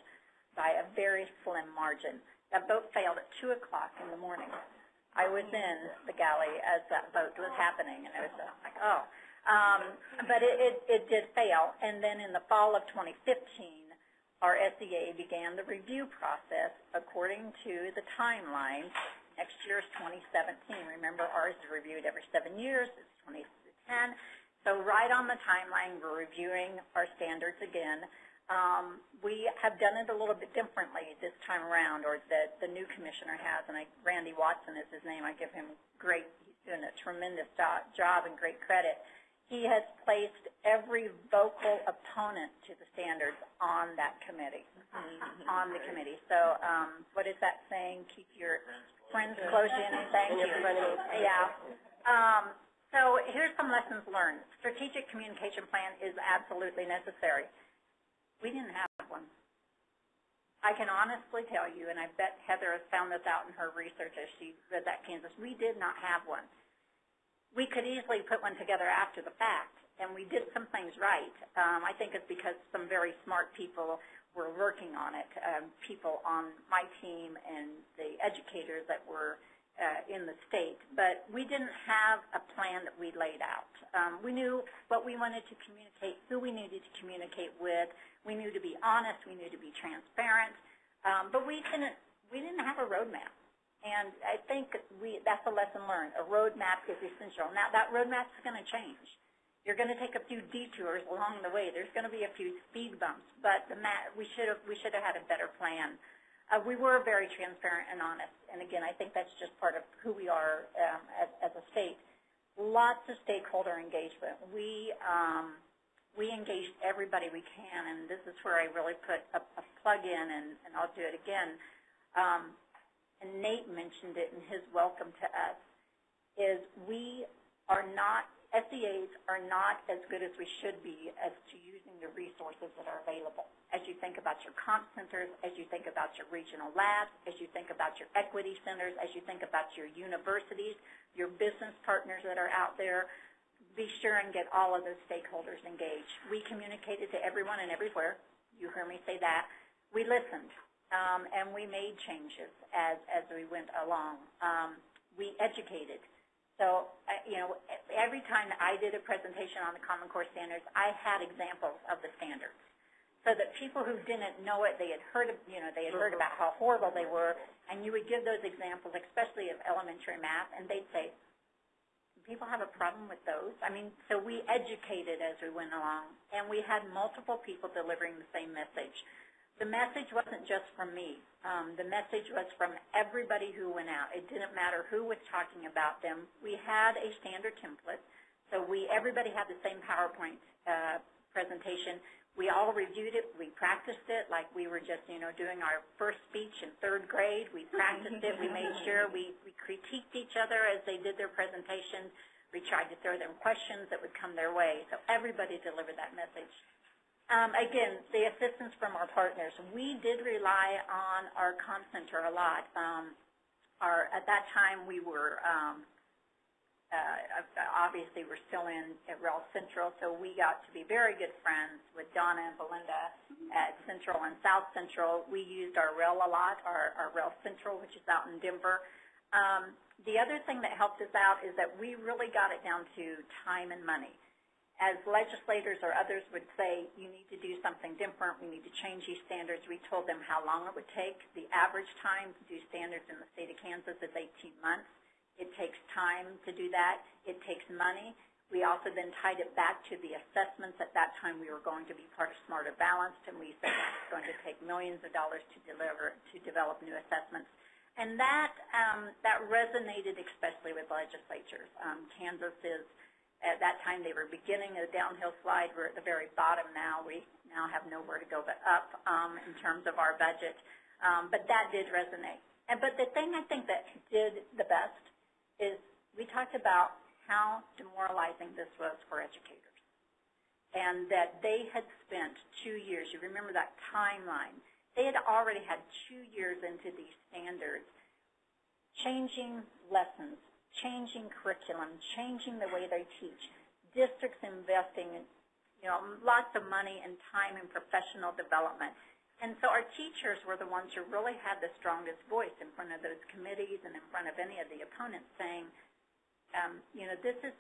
by a very slim margin. That vote failed at 2 o'clock in the morning. I was in the galley as that vote was happening, and I was like, oh. Um, but it, it, it did fail. And then in the fall of 2015, our SEA began the review process according to the timeline. Next year is 2017. Remember, ours is reviewed every seven years. It's 2010. So right on the timeline, we're reviewing our standards again. Um, we have done it a little bit differently this time around, or the, the new commissioner has, and I, Randy Watson is his name. I give him great, he's doing a tremendous job and great credit he has placed every vocal opponent to the standards on that committee, on the committee. So um, what is that saying? Keep your friends close in. Thank you. Yeah. Um, so here's some lessons learned. Strategic communication plan is absolutely necessary. We didn't have one. I can honestly tell you, and I bet Heather has found this out in her research as she read that Kansas, we did not have one we could easily put one together after the fact, and we did some things right. Um, I think it's because some very smart people were working on it, um, people on my team and the educators that were uh, in the state. But we didn't have a plan that we laid out. Um, we knew what we wanted to communicate, who we needed to communicate with. We knew to be honest. We knew to be transparent. Um, but we didn't, we didn't have a roadmap. And I think we, that's a lesson learned. A roadmap is essential. Now, that roadmap is going to change. You're going to take a few detours along the way. There's going to be a few speed bumps, but the we should have we should have had a better plan. Uh, we were very transparent and honest, and again, I think that's just part of who we are um, as, as a state. Lots of stakeholder engagement. We um, we engaged everybody we can, and this is where I really put a, a plug in, and, and I'll do it again. Um, and Nate mentioned it in his welcome to us, is we are not, SEAs are not as good as we should be as to using the resources that are available. As you think about your comp centers, as you think about your regional labs, as you think about your equity centers, as you think about your universities, your business partners that are out there, be sure and get all of those stakeholders engaged. We communicated to everyone and everywhere. You heard me say that. We listened, um, and we made changes as, as we went along. Um, we educated. So, uh, you know, every time I did a presentation on the Common Core standards, I had examples of the standards. So that people who didn't know it, they had heard, of, you know, they had heard about how horrible they were, and you would give those examples, especially of elementary math, and they'd say, people have a problem with those. I mean, so we educated as we went along, and we had multiple people delivering the same message. The message wasn't just from me. Um, the message was from everybody who went out. It didn't matter who was talking about them. We had a standard template, so we everybody had the same PowerPoint uh, presentation. We all reviewed it. We practiced it like we were just, you know, doing our first speech in third grade. We practiced it. We made sure we, we critiqued each other as they did their presentations. We tried to throw them questions that would come their way. So everybody delivered that message. Um, again, the assistance from our partners. We did rely on our comp center a lot. Um, our, at that time, we were um, uh, obviously we're still in at Rel Central, so we got to be very good friends with Donna and Belinda at Central and South Central. We used our Rel a lot, our, our Rel Central, which is out in Denver. Um, the other thing that helped us out is that we really got it down to time and money. As legislators or others would say, you need to do something different, we need to change these standards, we told them how long it would take. The average time to do standards in the state of Kansas is 18 months. It takes time to do that. It takes money. We also then tied it back to the assessments. At that time, we were going to be part of Smarter Balanced, and we said it's going to take millions of dollars to deliver to develop new assessments. And that um, that resonated especially with legislatures. Um, Kansas is at that time they were beginning a downhill slide. We're at the very bottom now. We now have nowhere to go but up um, in terms of our budget. Um, but that did resonate. And but the thing I think that did the best is we talked about how demoralizing this was for educators and that they had spent two years, you remember that timeline, they had already had two years into these standards changing lessons, changing curriculum, changing the way they teach, districts investing you know, lots of money and time in professional development. And so our teachers were the ones who really had the strongest voice in front of those committees and in front of any of the opponents saying, um, you know, this is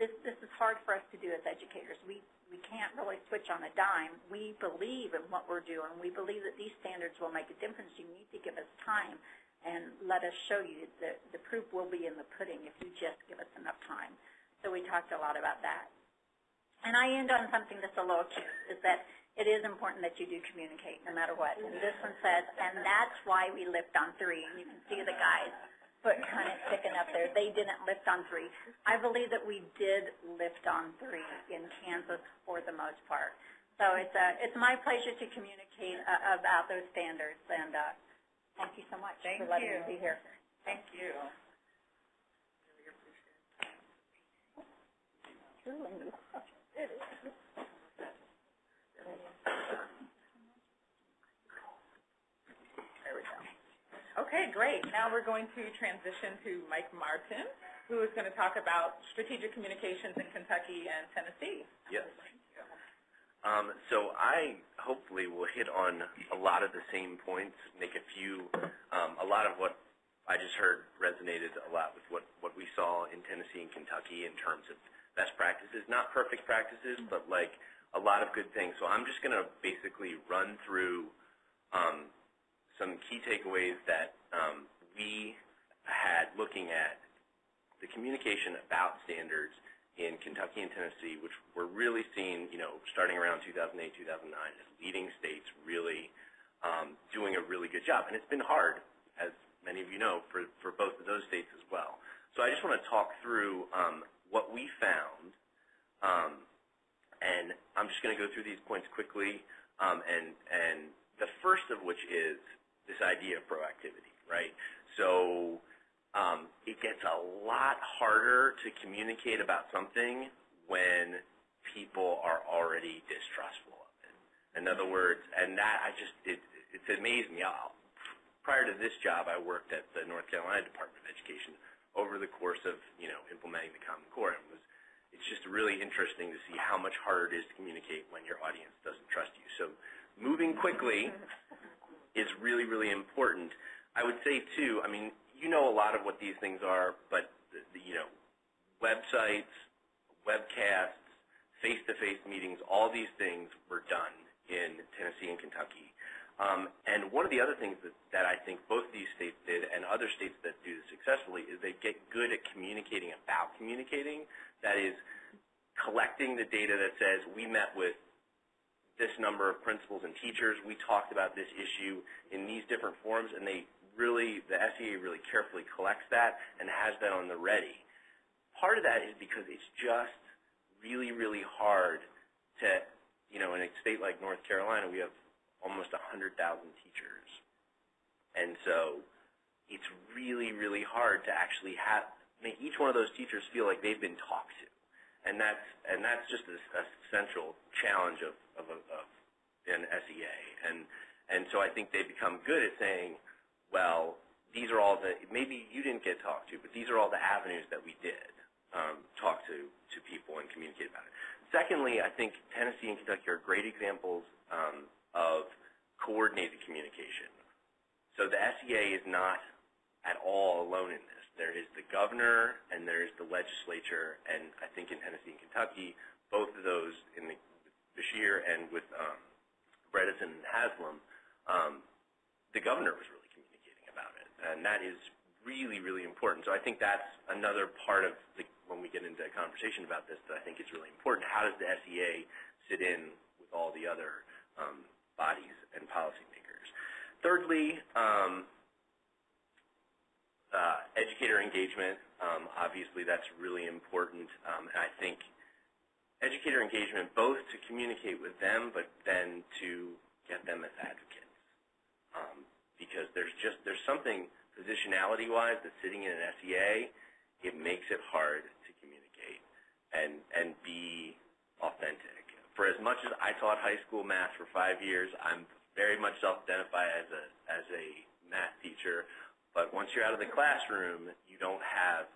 this this is hard for us to do as educators. We we can't really switch on a dime. We believe in what we're doing. We believe that these standards will make a difference. You need to give us time and let us show you that the proof will be in the pudding if you just give us enough time. So we talked a lot about that. And I end on something that's a little cute, is that it is important that you do communicate no matter what. And this one says, and that's why we lift on three. And you can see the guys foot kind of sticking up there. They didn't lift on three. I believe that we did lift on three in Kansas for the most part. So it's a, it's my pleasure to communicate uh, about those standards. And uh, thank you so much Thank for letting you. me be here. Thank you. Truly. There we go. Okay, great. Now we're going to transition to Mike Martin, who is going to talk about strategic communications in Kentucky and Tennessee. Yes. Um, so I hopefully will hit on a lot of the same points, make a few, um, a lot of what I just heard resonated a lot with what, what we saw in Tennessee and Kentucky in terms of best practices, not perfect practices, but like a lot of good things. So I'm just going to basically run through um, some key takeaways that um, we had looking at the communication about standards in Kentucky and Tennessee, which we're really seeing, you know, starting around 2008, 2009, as leading states really um, doing a really good job. And it's been hard, as many of you know, for, for both of those states as well. So I just want to talk through um, what we found um, and I'm just going to go through these points quickly, um, and and the first of which is this idea of proactivity, right? So um, it gets a lot harder to communicate about something when people are already distrustful of it. In other words, and that I just it it's amazed me. I'll, prior to this job, I worked at the North Carolina Department of Education over the course of you know implementing the Common Core, and it was it's just really interesting to see how much harder it is to communicate when your audience doesn't trust you. So moving quickly is really, really important. I would say, too, I mean, you know a lot of what these things are, but, you know, websites, webcasts, face-to-face meetings, all these things were done in Tennessee and Kentucky. Um, and one of the other things that, that I think both these states did and other states that do this successfully is they get good at communicating about communicating. That is, collecting the data that says we met with this number of principals and teachers, we talked about this issue in these different forums, and they really, the SEA really carefully collects that and has that on the ready. Part of that is because it's just really, really hard to, you know, in a state like North Carolina, we have almost 100,000 teachers. And so it's really, really hard to actually have, make each one of those teachers feel like they've been talked to. And that's, and that's just a, a central challenge of, of, of an SEA. And, and so I think they become good at saying, well, these are all the, maybe you didn't get talked to, but these are all the avenues that we did um, talk to, to people and communicate about it. Secondly, I think Tennessee and Kentucky are great examples um, of coordinated communication. So the SEA is not at all alone in this. There is the governor and there is the legislature, and I think in Tennessee and Kentucky, both of those in the Beshear and with um, Bredesen and Haslam, um, the governor was really and that is really, really important. So I think that's another part of the, when we get into a conversation about this that I think is really important. How does the SEA sit in with all the other um, bodies and policymakers? Thirdly, um, uh, educator engagement. Um, obviously, that's really important, um, and I think educator engagement both to communicate with them, but then to get them as advocates, because there's just there's something positionality-wise that's sitting in an SEA. It makes it hard to communicate and and be authentic. For as much as I taught high school math for five years, I'm very much self-identify as a as a math teacher. But once you're out of the classroom, you don't have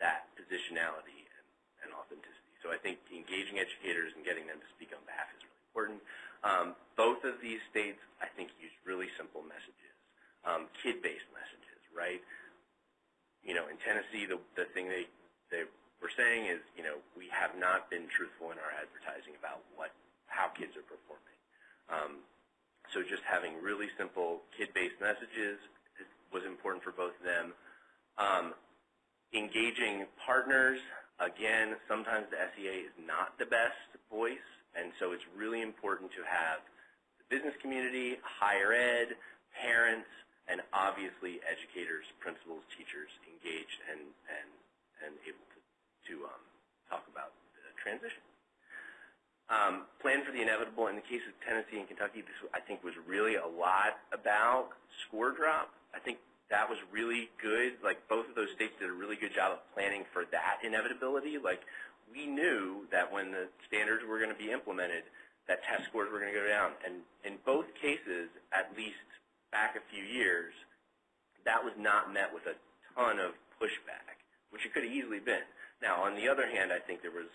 that positionality and, and authenticity. So I think engaging educators and getting them to speak on behalf is really important. Um, both of these states, I think, use really simple messages, um, kid-based messages, right? You know, in Tennessee, the, the thing they, they were saying is, you know, we have not been truthful in our advertising about what, how kids are performing. Um, so just having really simple kid-based messages was important for both of them. Um, engaging partners, again, sometimes the SEA is not the best voice, and so it's really important to have the business community, higher ed, parents, and obviously educators, principals, teachers engaged and, and, and able to, to um, talk about the transition. Um, plan for the inevitable. In the case of Tennessee and Kentucky, this I think was really a lot about score drop. I think that was really good. Like both of those states did a really good job of planning for that inevitability. Like we knew that when the standards were going to be implemented, that test scores were going to go down. And in both cases, at least back a few years, that was not met with a ton of pushback, which it could have easily been. Now, on the other hand, I think there was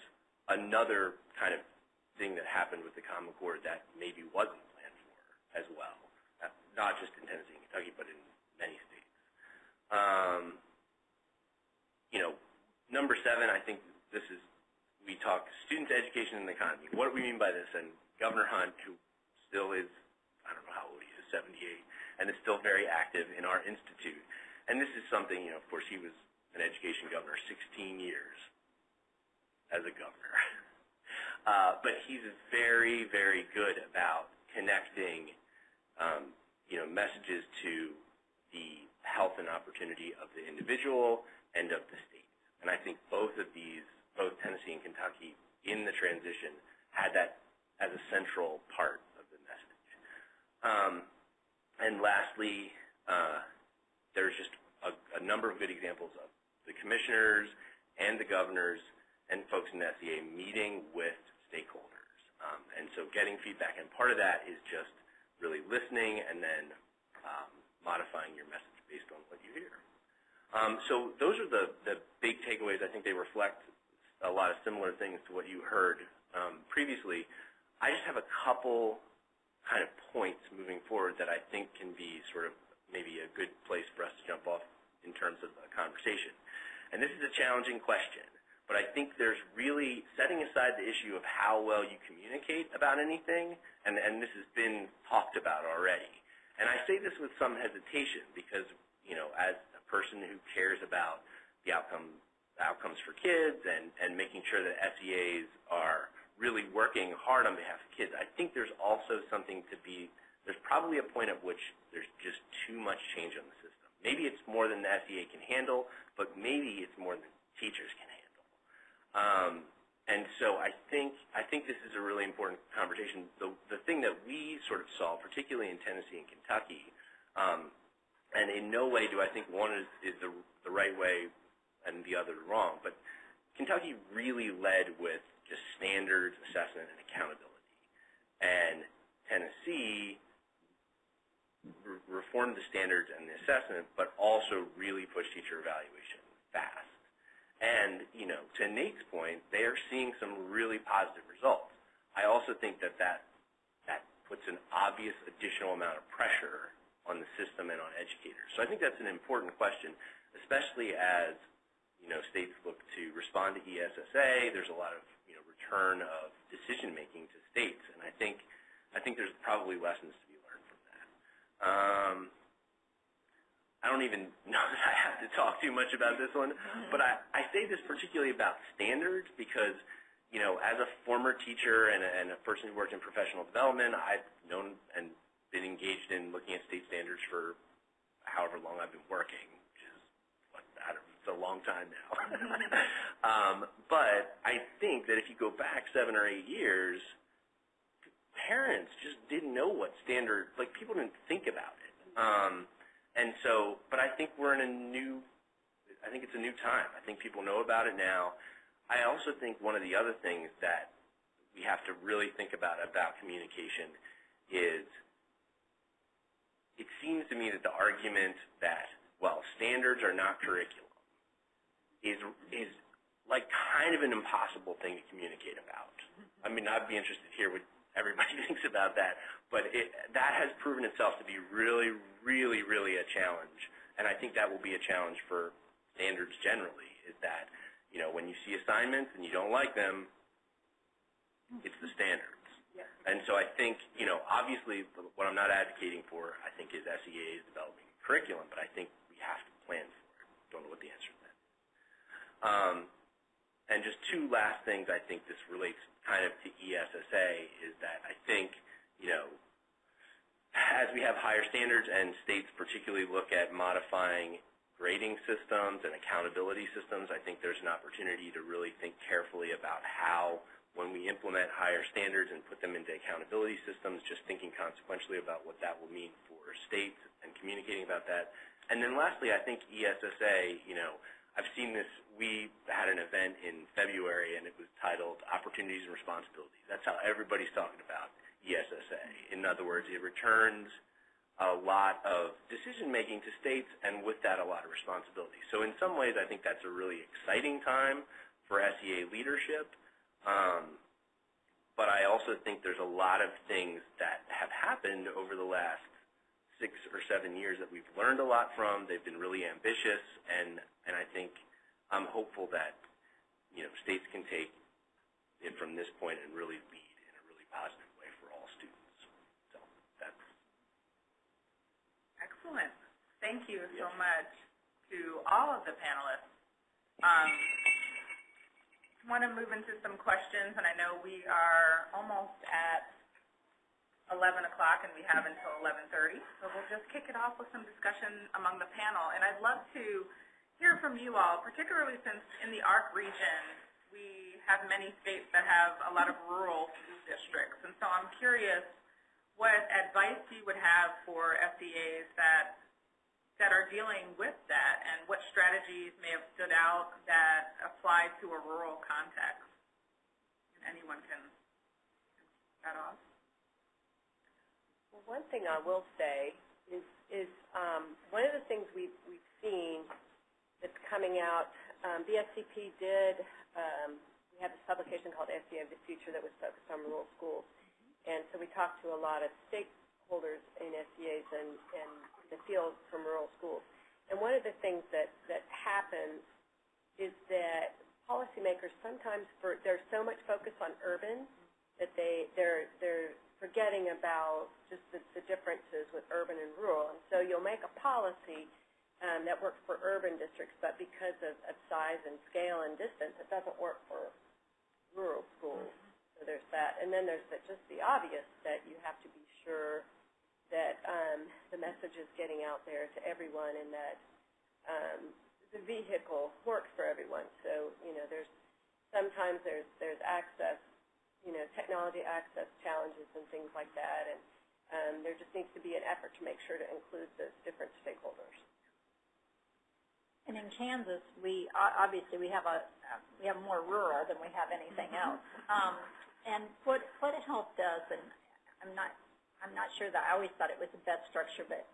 another kind of thing that happened with the Common Core that maybe wasn't planned for as well, not just in Tennessee and Kentucky, but in many states. Um, you know, number seven, I think this is, we talk students, education, and the economy. What do we mean by this? And Governor Hunt, who still is, I don't know how old he is, 78, and is still very active in our institute. And this is something, you know, of course, he was an education governor 16 years as a governor. Uh, but he's very, very good about connecting, um, you know, messages to the health and opportunity of the individual and of the state. And I think both of these, both Tennessee and Kentucky, in the transition, had that as a central part of the message. Um, and lastly, uh, there's just a, a number of good examples of the commissioners and the governors and folks in the SEA meeting with stakeholders. Um, and so getting feedback, and part of that is just really listening and then um, modifying your message based on what you hear. Um, so those are the, the big takeaways. I think they reflect a lot of similar things to what you heard um, previously. I just have a couple kind of points moving forward that I think can be sort of maybe a good place for us to jump off in terms of a conversation. And this is a challenging question, but I think there's really setting aside the issue of how well you communicate about anything, and, and this has been talked about already. And I say this with some hesitation because, you know, as a person who cares about the outcome, outcomes for kids and, and making sure that SEAs are really working hard on behalf of kids, I think there's also something to be, there's probably a point at which there's just too much change on the system. Maybe it's more than the SEA can handle, but maybe it's more than teachers can handle. Um, and so I think I think this is a really important conversation. The the thing that we sort of saw, particularly in Tennessee and Kentucky, um, and in no way do I think one is, is the the right way and the other wrong, but Kentucky really led with just standards, assessment, and accountability. And Tennessee re reformed the standards and the assessment, but also really pushed teacher evaluation fast. And, you know, to Nate's point, they are seeing some really positive results. I also think that that, that puts an obvious additional amount of pressure on the system and on educators. So I think that's an important question, especially as, you know, states look to respond to ESSA. There's a lot of, return of decision-making to states. And I think, I think there's probably lessons to be learned from that. Um, I don't even know that I have to talk too much about this one, but I, I say this particularly about standards because, you know, as a former teacher and a, and a person who worked in professional development, I've known and been engaged in looking at state standards for however long I've been working, which is, what, I don't, it's a long time now. um, but I think that if you go back seven or eight years, parents just didn't know what standard, like people didn't think about it. Um, and so, but I think we're in a new, I think it's a new time. I think people know about it now. I also think one of the other things that we have to really think about about communication is it seems to me that the argument that, well, standards are not curriculum is, is like kind of an impossible thing to communicate about. I mean, I'd be interested to hear what everybody thinks about that, but it, that has proven itself to be really, really, really a challenge. And I think that will be a challenge for standards generally, is that, you know, when you see assignments and you don't like them, it's the standards. Yeah. And so I think, you know, obviously what I'm not advocating for, I think, is SEAs developing curriculum, but I think we have to plan for it. Don't know what the answer to that is. Um, and just two last things I think this relates kind of to ESSA is that I think, you know, as we have higher standards and states particularly look at modifying grading systems and accountability systems, I think there's an opportunity to really think carefully about how when we implement higher standards and put them into accountability systems, just thinking consequentially about what that will mean for states and communicating about that. And then lastly, I think ESSA, you know, I've seen this, we had an event in February and it was titled Opportunities and Responsibilities. That's how everybody's talking about ESSA. In other words, it returns a lot of decision-making to states and with that a lot of responsibility. So in some ways, I think that's a really exciting time for SEA leadership. Um, but I also think there's a lot of things that have happened over the last six or seven years that we've learned a lot from. They've been really ambitious, and and I think I'm hopeful that you know states can take it from this point and really lead in a really positive way for all students. So that's Excellent. Thank you so much to all of the panelists. Um, want to move into some questions, and I know we are almost at 11 o'clock, and we have until 11:30. So we'll just kick it off with some discussion among the panel. And I'd love to hear from you all, particularly since in the ARC region we have many states that have a lot of rural districts. And so I'm curious what advice you would have for SEAs that that are dealing with that, and what strategies may have stood out that apply to a rural context. And anyone can that off. Well, one thing I will say is, is um, one of the things we've, we've seen that's coming out, um, BSCP did, um, we had this publication called SEA of the Future that was focused on rural schools. And so we talked to a lot of stakeholders in SEAs and, and the field from rural schools. And one of the things that, that happens is that policymakers sometimes, for, there's so much focus on urban that they, they're, they're forgetting about just the, the differences with urban and rural. And so you'll make a policy um, that works for urban districts, but because of, of size and scale and distance, it doesn't work for rural schools. So there's that. And then there's the, just the obvious that you have to be sure that um, the message is getting out there to everyone and that um, the vehicle works for everyone. So, you know, there's sometimes there's there's access, you know, technology access challenges and things like that, and um, there just needs to be an effort to make sure to include those different stakeholders. And in Kansas, we, obviously, we have a, we have more rural than we have anything else. Um, and what, what health does, and I'm not, I'm not sure that, I always thought it was the best structure, but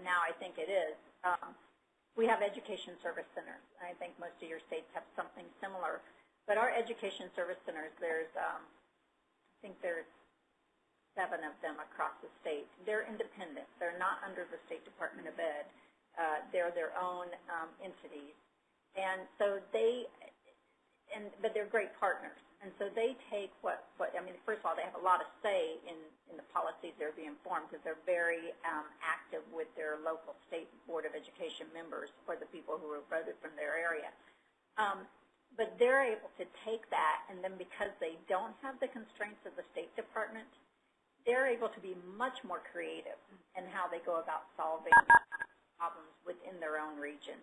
now I think it is. Um, we have education service centers. I think most of your states have something similar. But our education service centers, there's, um, I think there's seven of them across the state. They're independent. They're not under the State Department of Ed. Uh, they're their own um, entities. And so they, and, but they're great partners. And so they take what, what, I mean, first of all, they have a lot of say in, in the policies they're being formed because they're very um, active with their local state board of education members or the people who are voted from their area. Um, but they're able to take that and then because they don't have the constraints of the State Department, they're able to be much more creative in how they go about solving problems within their own region.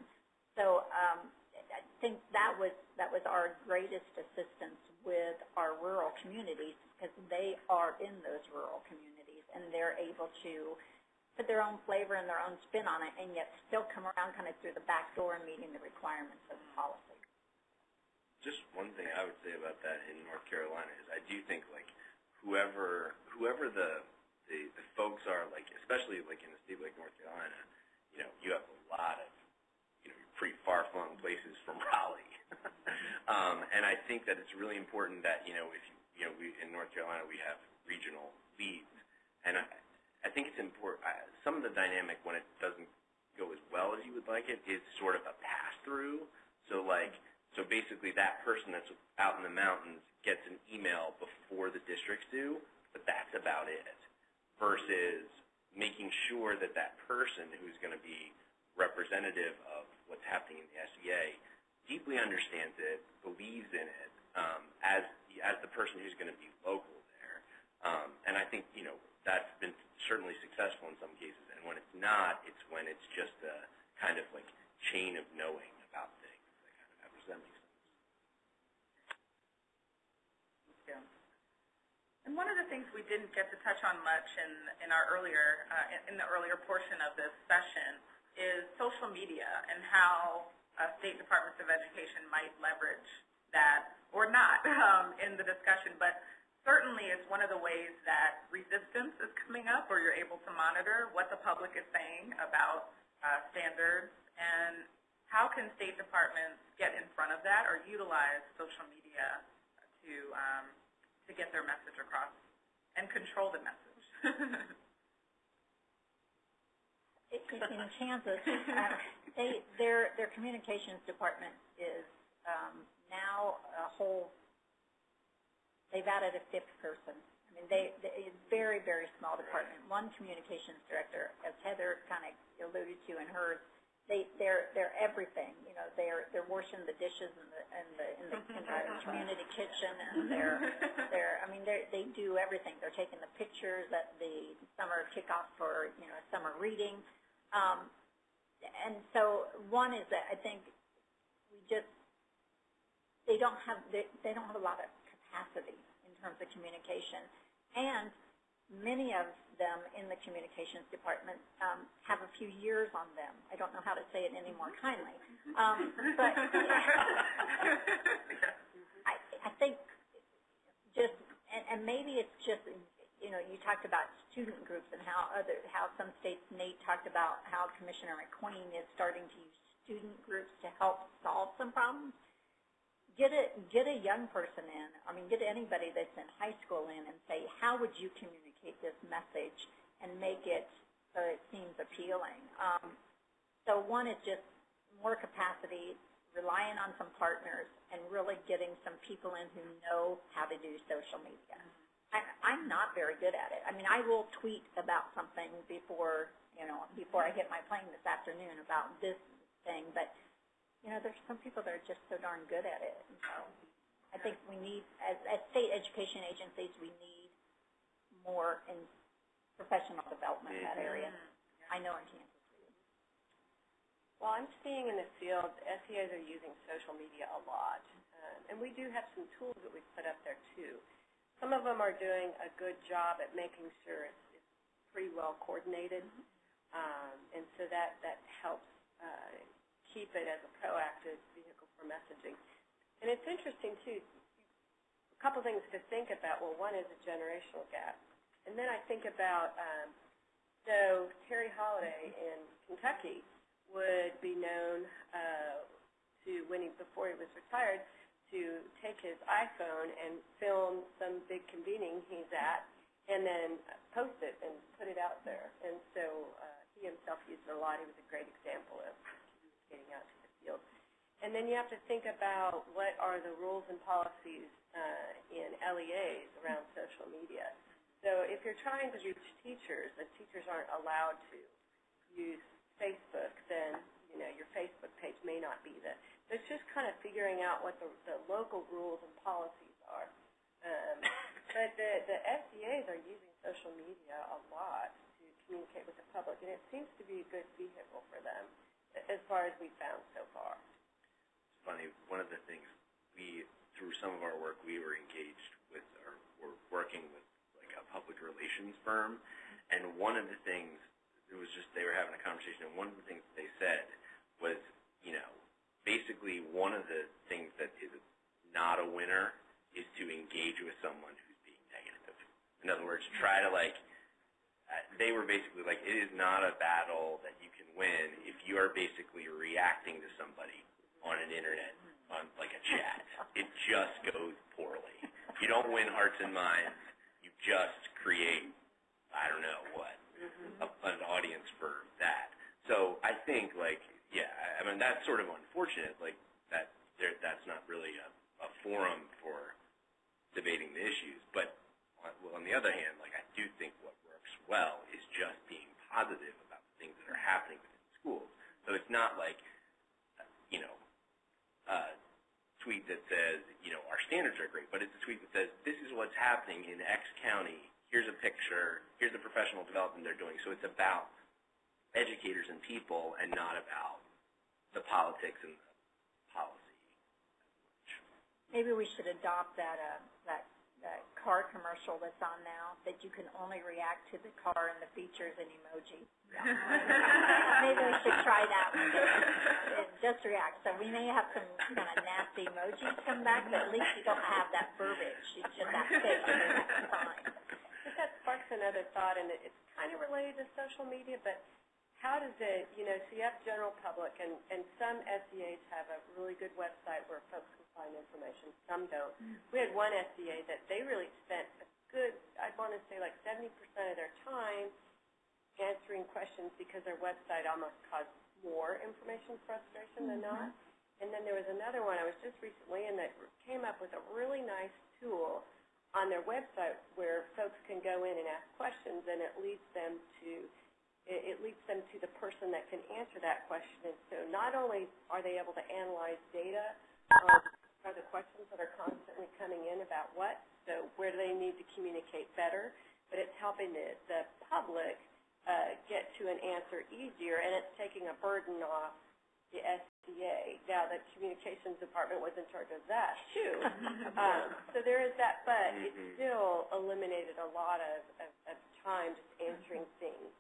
So um, I think that was that was our greatest assistance with our rural communities because they are in those rural communities and they're able to put their own flavor and their own spin on it and yet still come around kind of through the back door and meeting the requirements of the policy. Just one thing I would say about that in North Carolina is I do think like whoever whoever the the, the folks are like especially like in a state like North Carolina, you know, you have a lot of you know pretty far flung places from Raleigh. um, and I think that it's really important that, you know, if you you know, we in North Carolina we have regional leads. And I I think it's important uh, some of the dynamic when it doesn't go as well as you would like it is sort of a pass through. So like so basically that person that's out in the mountains gets an email before the districts do, but that's about it. Versus making sure that that person who's going to be representative of what's happening in the SEA deeply understands it, believes in it, um, as as the person who's going to be local there. Um, and I think you know that's been certainly successful in some cases. And when it's not, it's when it's just a kind of like chain of knowing about things that kind of happens. Does that make sense? Yeah. And one of the things we didn't get to touch on much in, in our earlier, uh, in, the earlier portion of this session is social media and how uh, state departments of education might leverage that or not um, in the discussion. But certainly it's one of the ways that resistance is coming up or you're able to monitor what the public is saying about uh, standards and how can state departments get in front of that or utilize social media to um, to get their message across and control the message. In Kansas, uh, they, their, their communications department is um, now a whole, they've added a fifth person. I mean, they, they, it's a very, very small department. One communications director, as Heather kind of alluded to in hers, they, they're, they're everything. You know, they're, they're washing the dishes in the, in the, in the, in the community kitchen, and they're, they're, I mean, they they do everything. They're taking the pictures at the summer kickoff for, you know, summer reading. Um, and so one is that I think we just, they don't have, they, they don't have a lot of capacity in terms of communication. And many of them in the communications department um, have a few years on them. I don't know how to say it any more kindly. Um, but I, I think just, and, and maybe it's just, you know, you talked about student groups and how other, how some states, Nate talked about how Commissioner McQueen is starting to use student groups to help solve some problems. Get a, get a young person in, I mean, get anybody that's in high school in and say, how would you communicate this message and make it so it seems appealing? Um, so one is just more capacity, relying on some partners, and really getting some people in who know how to do social media. I, I'm not very good at it. I mean, I will tweet about something before, you know, before I hit my plane this afternoon about this thing, but, you know, there's some people that are just so darn good at it. So I think we need, as, as state education agencies, we need more in professional development in that area. I know in Kansas. Well, I'm seeing in the field, SEAs are using social media a lot. Um, and we do have some tools that we've put up there too. Some of them are doing a good job at making sure it's, it's pretty well coordinated. Um, and so that, that helps uh, keep it as a proactive vehicle for messaging. And it's interesting too, a couple things to think about. Well, one is a generational gap. And then I think about, um, so Terry Holliday in Kentucky, would be known uh, to when he before he was retired to take his iPhone and film some big convening he's at, and then post it and put it out there. And so uh, he himself used it a lot. He was a great example of getting out to the field. And then you have to think about what are the rules and policies uh, in LEAs around social media. So if you're trying to reach teachers, and teachers aren't allowed to use Facebook, then, you know, your Facebook page may not be the, so it's just kind of figuring out what the, the local rules and policies are. Um, but the, the SEAs are using social media a lot to communicate with the public, and it seems to be a good vehicle for them, as far as we've found so far. It's funny, one of the things we, through some of our work, we were engaged with, or were working with like a public relations firm, and one of the things, it was just, they were having a conversation, and one of the things they said was, you know, basically one of the things that is not a winner is to engage with someone who's being negative. In other words, try to like, uh, they were basically like, it is not a battle that you can win if you are basically reacting to somebody on an internet, on like a chat. It just goes poorly. You don't win hearts and minds. Just create, I don't know what, a, an audience for that. So I think like, yeah, I- mean that's sort of unfortunate. Like that, there, that's not really a, a forum for debating the issues. But on, well, on the other hand, like I do think what works well is just being positive about the things that are happening within schools. So it's not like, uh, you know, a tweet that says, you know, our standards are great, but it's a tweet that says, this is what's happening in X county. Here's a picture. Here's the professional development they're doing. So it's about educators and people and not about the politics and the policy. Maybe we should adopt that, uh, that car commercial that's on now, that you can only react to the car and the features and emoji. Maybe we should try that one, just react. So we may have some kind of nasty emojis come back, but at least you don't have that verbiage, it's just that face, that's fine. But that sparks another thought, and it's kind of related to social media, but how does it, you know, so you have general public, and, and some SEAs have a really good website where folks can find information, some don't. Mm. We had one SEA that they really spent a good, I'd want to say like seventy percent of their time answering questions because their website almost caused more information frustration than mm-hmm. not. And then there was another one I was just recently in that came up with a really nice tool on their website where folks can go in and ask questions and it leads them to it, it leads them to the person that can answer that question. And so not only are they able to analyze data, um, are the questions that are constantly coming in about what, so where do they need to communicate better, but it's helping the, the public uh, get to an answer easier, and it's taking a burden off the SEA. Now, the communications department was in charge of that too. Um, so there is that, but it Mhm. still eliminated a lot of, of, of time just answering things.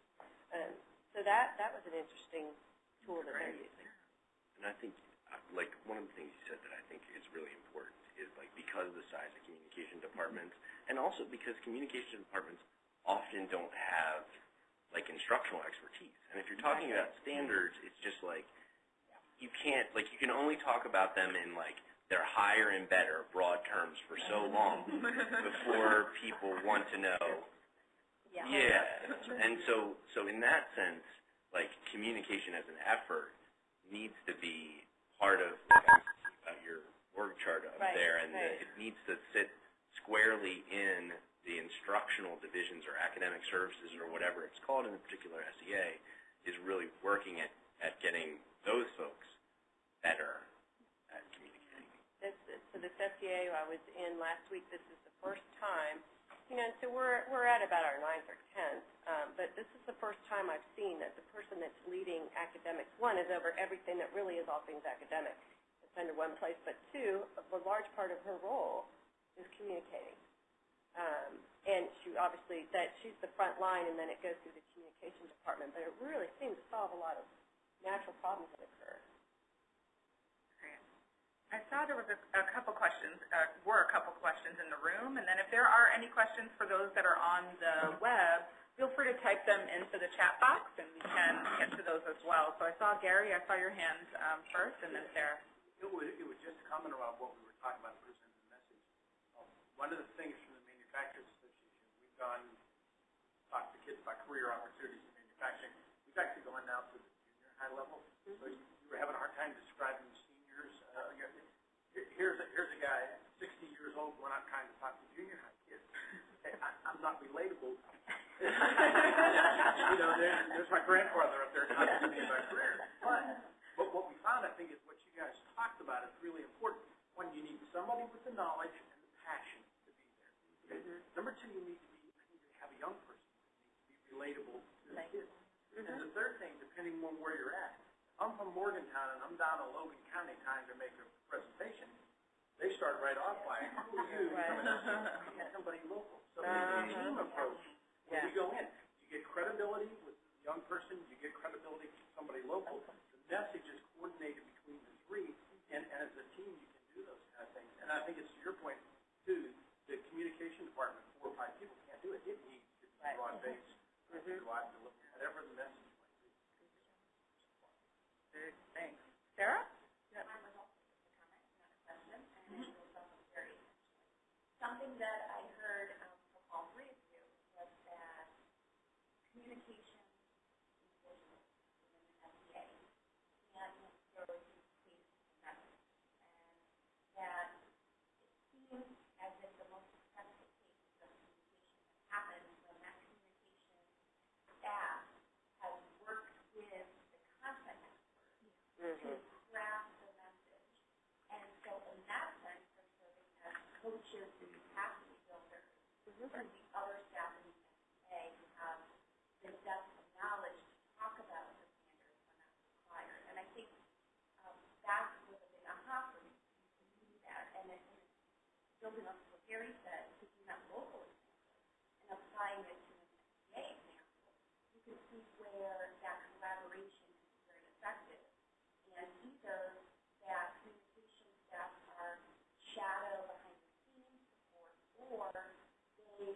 Um, so that, that was an interesting tool that they're using. And I think, uh, like, one of the things you said that I think is really important is, like, because of the size of communication departments, and also because communication departments often don't have, like, instructional expertise. And if you're talking about standards, it's just like, you can't, like, you can only talk about them in, like, their higher and better broad terms for so long before people want to know yeah, and so, so in that sense, like, communication as an effort needs to be part of, like, about your org chart up Right, there, and right. it needs to sit squarely in the instructional divisions or academic services or whatever it's called in a particular SEA, is really working at, at getting those folks better at communicating. This- so this SEA I was in last week, this is the first time, you know, so we're, we're at about our ninth or tenth, um, but this is the first time I've seen that the person that's leading academics, one, is over everything that really is all things academic. It's under one place, but two, a large part of her role is communicating. Um, and she obviously, that, she's the front line, and then it goes through the communication department, but it really seems to solve a lot of natural problems that occur. I saw there was a, a couple questions, uh, were a couple questions in the room, and then if there are any questions for those that are on the web, feel free to type them into the chat box, and we can get to those as well. So I saw Gary, I saw your hand um, first, and then Sarah. It was, it was just a comment around what we were talking about, presenting the message. Um, One of the things from the Manufacturers Association, we've gone, talked to kids about career opportunities in manufacturing. We've actually gone now to the junior high level. So you you were having a hard time describing seniors. Uh, you know, here- here's, a here's a guy, sixty years old, going out trying to talk to junior high kids. Hey, I, I'm not relatable. You know, there, there's my grandfather up there talking to me about career. But, but what we found, I think, is what you guys talked about is really important. One, you need somebody with the knowledge and the passion to be there. Okay? Number two, you need to be, I need to have a young person that needs to be relatable to the kids. And mm-hmm. the third thing, depending on where you're at, I'm from Morgantown and I'm down in Logan County trying to make a presentation. They start right off by, who are you? Right. You need somebody local. So uh-huh. a team approach. When we go in, you get credibility with the young person, you get credibility with somebody local. The message is coordinated between the three, and, and as a team, you can do those kind of things. And I think it's to your point, too, the communication department, four or five people can't do it. It needs to be broad-based, go out and deliver whatever the message might be. Good, thanks. Sarah? Something that I heard um, from all three of you was that communication is important within the SEA and necessarily communication message. And that it seems as if the most successful cases of communication have happened when that communication staff has worked with the content expert to craft the message. And so in that sense, they're serving as coaches and capacity builders for the other staff in the SEA who have the depth of knowledge to talk about the standards when that's required. And I think um, that was a big aha for me, to do that. And it, and building up what Gary said, taking that local example and applying it to an SEA example, you can see where that collaboration is very effective. And either that communication staff are shadow behind the scenes support, or they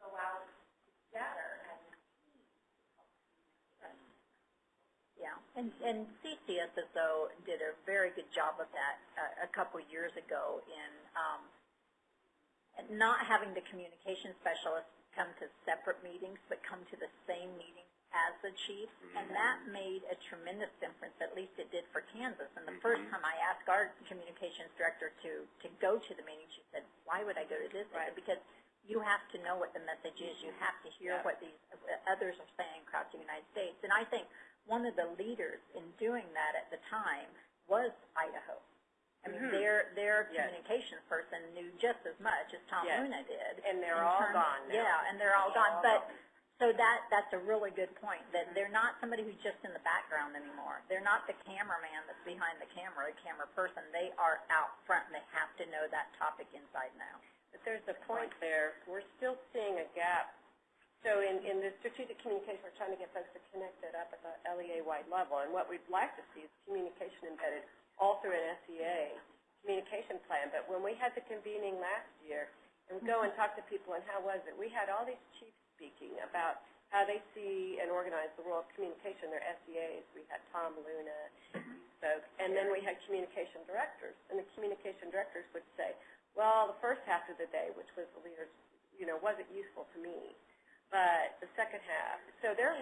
go out together as a team to help communicate. Yeah, and, and CCSSO did a very good job of that uh, a couple years ago in, um, not having the communication specialists come to separate meetings, but come to the same meeting as the chief, and that made a tremendous difference, at least it did for Kansas. And the first Mhm. time I asked our communications director to, to go to the meeting, she said, why would I go to this? Said, Because you have to know what the message is, you have to hear Yeah. what these uh, others are saying across the United States. And I think one of the leaders in doing that at the time was Idaho. I mean, Mhm. their, their Yes. communications person knew just as much as Tom Yes. Luna did. And they're all terms- gone now. Yeah, and they're all They're gone, all but gone. So that, that's a really good point, that they're not somebody who's just in the background anymore. They're not the cameraman that's behind the camera, a camera person. They are out front and they have to know that topic inside now. But there's a point there, we're still seeing a gap. So in, in the strategic communication, we're trying to get folks to connect it up at the LEA-wide level. And what we'd like to see is communication embedded all through an SEA communication plan. But when we had the convening last year, and we go and talk to people, and how was it? We had all these chiefs speaking about how they see and organize the role of communication, their SEAs. We had Tom Luna spoke, and then we had communication directors. And the communication directors would say, well, the first half of the day, which was the leaders, you know, wasn't useful to me, but the second half. So they're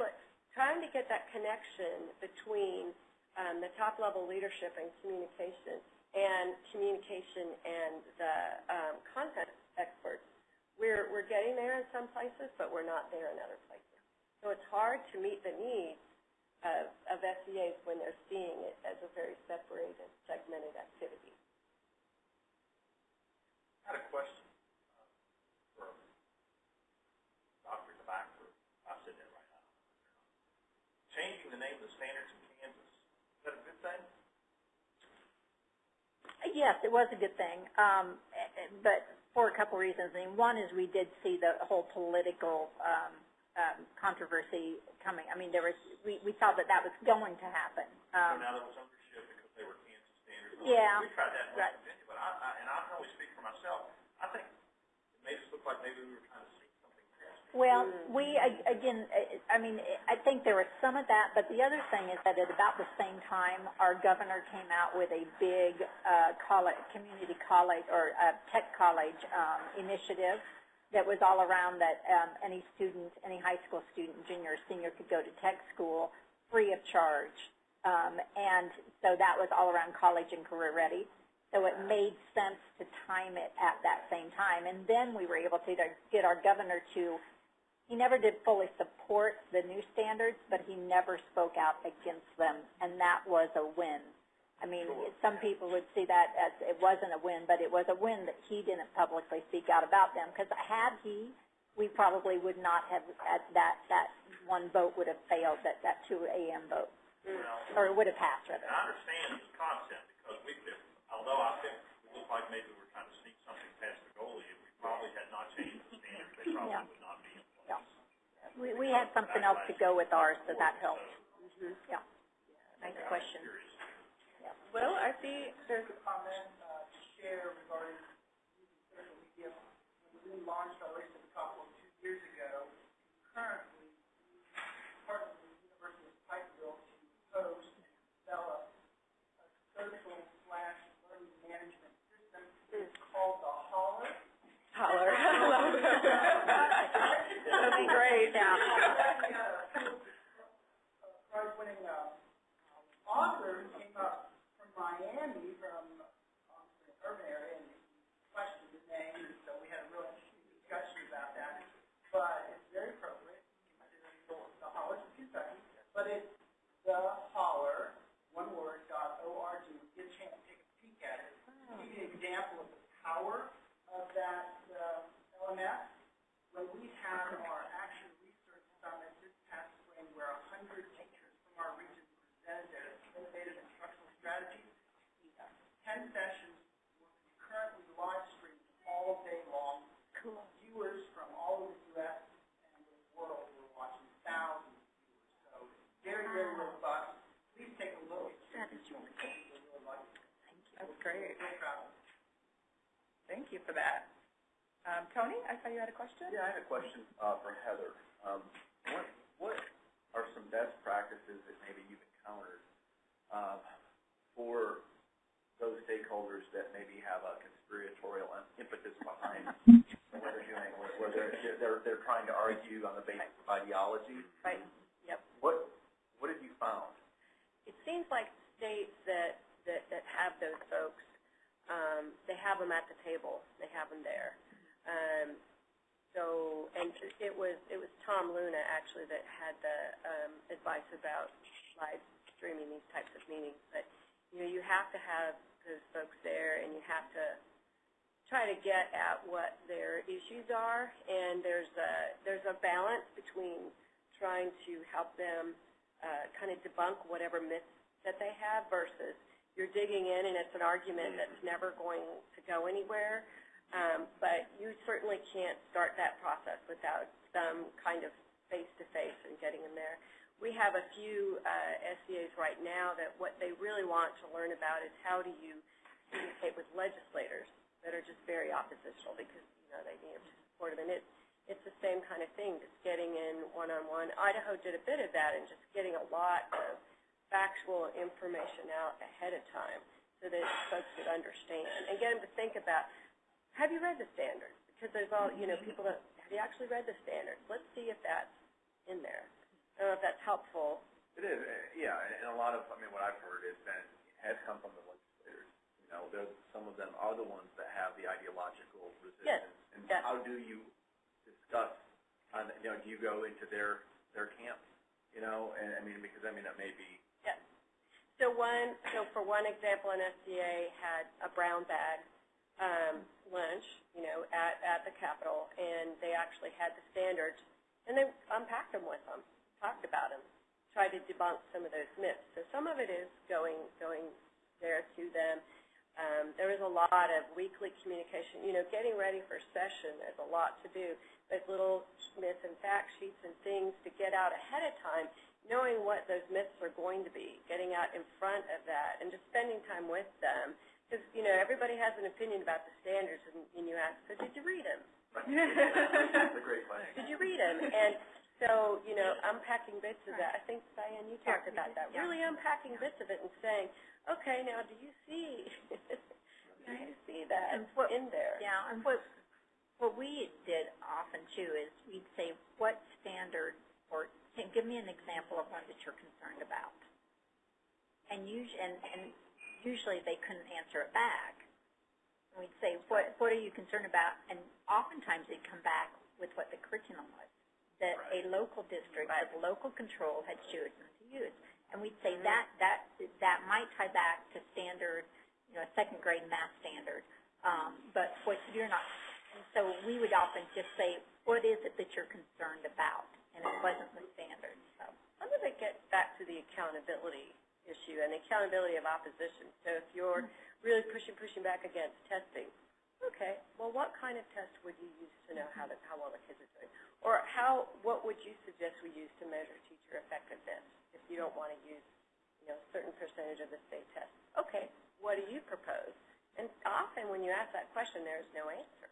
trying to get that connection between um, the top level leadership and communication and communication and the um, content experts. We're, we're getting there in some places, but we're not there in other places. So it's hard to meet the needs of, of SEAs when they're seeing it as a very separated, segmented activity. I had a question, uh, for Dr. DeBacker, I'm sitting there right now. Changing the name of the standards in Kansas, is that a good thing? Yes, it was a good thing, um, but for a couple reasons. I mean, one is we did see the whole political um, um, controversy coming. I mean, there was we, we saw that that was going to happen. So Um, now there was ownership because they were Kansas standards. Yeah, We tried that in right. Virginia, but I, I, and I can only speak for myself, I think it made us look like maybe we were trying to seek something past. Well, we, again, eh, I mean, I think there was some of that, but the other thing is that at about the same time, our governor came out with a big uh, college, community college, or uh, tech college um, initiative that was all around that um, any student, any high school student, junior or senior, could go to tech school free of charge. Um, and so that was all around college and career ready. So it made sense to time it at that same time. And then we were able to get our governor to he never did fully support the new standards, but he never spoke out against them, and that was a win. I mean, some people would see that as it wasn't a win, but it was a win that he didn't publicly speak out about them. Because had he, we probably would not have at that that one vote would have failed, that that 2 a.m. vote, Well, or it would have passed rather. I understand this concept, because we although I think it looked like maybe we were trying to sneak something past the goalie, if we probably had not changed the standards, they probably Yeah. would not be in place. Yeah. We we had something else to go with ours, so that helped. Yeah. Nice question. Curious. Well, I see there's a comment uh, to share regarding social media. When we launched our Race to the Top One two years ago, currently, we partner with the University of Pikeville to host and develop a social slash learning management system. It's called the Holler. Holler. That'd be great. Prize-winning uh, author who came up from Miami, from obviously an urban area, and he questioned his name, and so we had a real interesting discussion about that. But it's very appropriate, the Hollers of Kentucky, but it's the Holler, one word, dot O-R-G. Get a chance to take a peek at it. To give you an example of the power of that uh, LMS, when we had our action research summit this past spring where a hundred teachers from our region presented their innovative instructional strategies, ten sessions were currently live streamed all day long. Cool. Viewers from all over the U.S. and the world were watching, thousands of viewers. So very, very robust. Please take a look. That is really good. You'll really like it. That's great. Very proud of it. Thank you for that. Um, Tony, I saw you had a question? Yeah, I had a question uh, for Heather. Um, What, what are some best practices that maybe you've encountered uh, for those stakeholders that maybe have a conspiratorial impetus behind what they're doing, where they're, they're, they're trying to argue on the basis of ideology? Right, yep. What, what have you found? It seems like states that, that, that have those folks, um, they have them at the table, they have them there. Um, so, and it was, it was Tom Luna actually that had the, um, advice about live streaming these types of meetings. But, you know, you have to have those folks there and you have to, try to get at what their issues are, and there's a, there's a balance between trying to help them uh, kind of debunk whatever myths that they have versus you're digging in and it's an argument that's never going to go anywhere. Um, but you certainly can't start that process without some kind of face-to-face and getting them there. We have a few uh, SEAs right now that what they really want to learn about is how do you communicate with legislators that are just very oppositional because, you know, they need to support them. And it, it's the same kind of thing, just getting in one-on-one. Idaho did a bit of that and just getting a lot of factual information out ahead of time so that folks would understand and get them to think about, have you read the standards? Because there's all, you know, people that, have you actually read the standards? Let's see if that's in there. I don't know if that's helpful. It is, uh, yeah, and and a lot of, I mean, what I've heard has been, has come from the legislators. You know, some of them are the ones that have the ideological resistance. And yes. how do you discuss, on, you know, do you go into their, their camp? You know, and I mean, because I mean, that may be, Yes. So one, so for one example, an SEA had a brown bag um, lunch, you know, at, at the Capitol, and they actually had the standards, and they unpacked them with them, talked about them, tried to debunk some of those myths. So some of it is going, going there to them. Um, there is a lot of weekly communication. You know, getting ready for session, there's a lot to do. There's little myth and fact sheets and things to get out ahead of time, knowing what those myths are going to be, getting out in front of that, and just spending time with them. Because, you know, everybody has an opinion about the standards, and, and you ask, so did you read them? that's a great question. Did you read them? And so, you know, unpacking bits of that. I think, Diane, you talked about that. Really unpacking bits of it and saying, okay, now do you see, do you see that And what- in there? Yeah, and what, what we did often too is we'd say, what standard, or can give me an example of one that you're concerned about. And usually, and, and usually they couldn't answer it back. And we'd say, what, what are you concerned about? And oftentimes they'd come back with what the curriculum was, that a local district with local control had chosen to use. And we'd say that, that, that might tie back to standard, you know, a second grade math standard. Um, but what you're not, and so we would often just say, what is it that you're concerned about? And it wasn't the standard, So I'm going to get back to the accountability issue and the accountability of opposition. So if you're really pushing, pushing back against testing, okay, well, what kind of test would you use to know how, the, how well the kids are doing? Or how, what would you suggest we use to measure teacher effectiveness if you don't want to use, you know, a certain percentage of the state test? Okay, what do you propose? And often when you ask that question, there's no answer.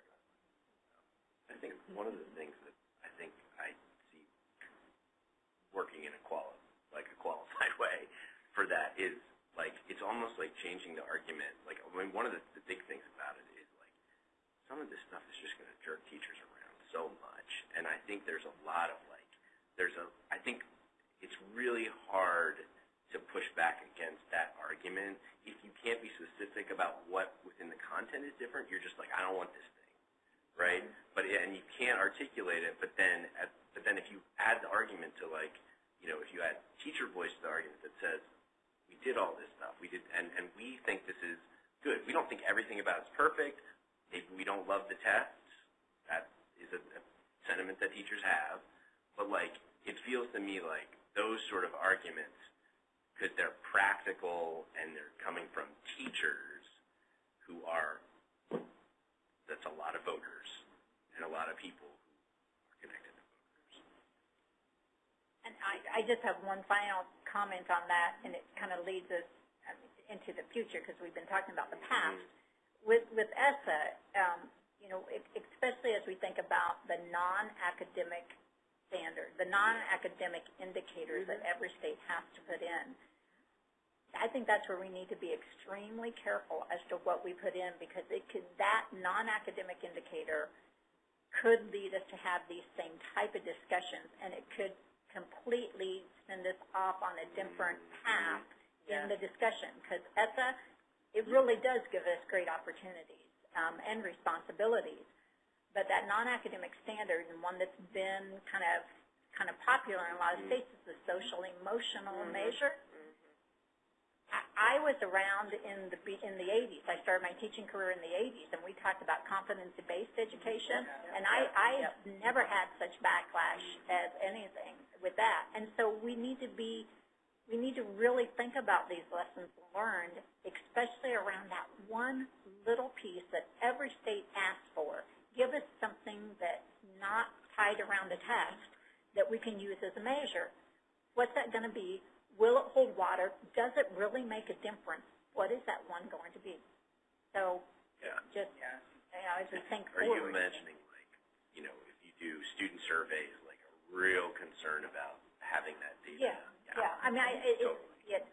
I think one of the things that I think I see working in a quali- like a qualified way for that is like it's almost like changing the argument. Like I mean, one of the, the big things about it is like some of this stuff is just going to jerk teachers around so much, and I think there's a lot of like there's a I think it's really hard to push back against that argument if you can't be specific about what within the content is different. You're just like I don't want this thing right? Mm-hmm. But and you can't articulate it. But then, at, but then if you add the argument to like, you know, if you add teacher voice to the argument that says, we did all this stuff, we did, and and we think this is good. We don't think everything about it's perfect. Maybe we don't love the tests. That is a, a sentiment that teachers have. But like, it feels to me like those sort of arguments, because they're practical and they're coming from teachers who are that's a lot of voters and a lot of people who are connected to voters. And I, I just have one final comment on that, and it kind of leads us um, into the future because we've been talking about the past. With with ESSA, um, you know, especially as we think about the non-academic standard, the non-academic indicators that every state has to put in. I think that's where we need to be extremely careful as to what we put in because it could that non-academic indicator could lead us to have these same type of discussions, and it could completely send us off on a different mm-hmm. path in the discussion. Because ESSA, it really does give us great opportunities um, and responsibilities. But that non-academic standard, and one that's been kind of kind of popular in a lot of mm-hmm. states, is the social emotional mm-hmm. measure. I, I I was around in the, in the eighties. I started my teaching career in the eighties, and we talked about competency-based education. And I, I never had such backlash as anything with that. And so we need to be, we need to really think about these lessons learned, especially around that one little piece that every state asks for. Give us something that's not tied around a test that we can use as a measure. What's that going to be? Will it hold water? Does it really make a difference? What is that one going to be? So Yeah. just, Yeah. you know, as we think Are you imagining, like, you know, if you do student surveys, like a real concern about having that data? Yeah, yeah. I mean, I, it, it, Totally. it,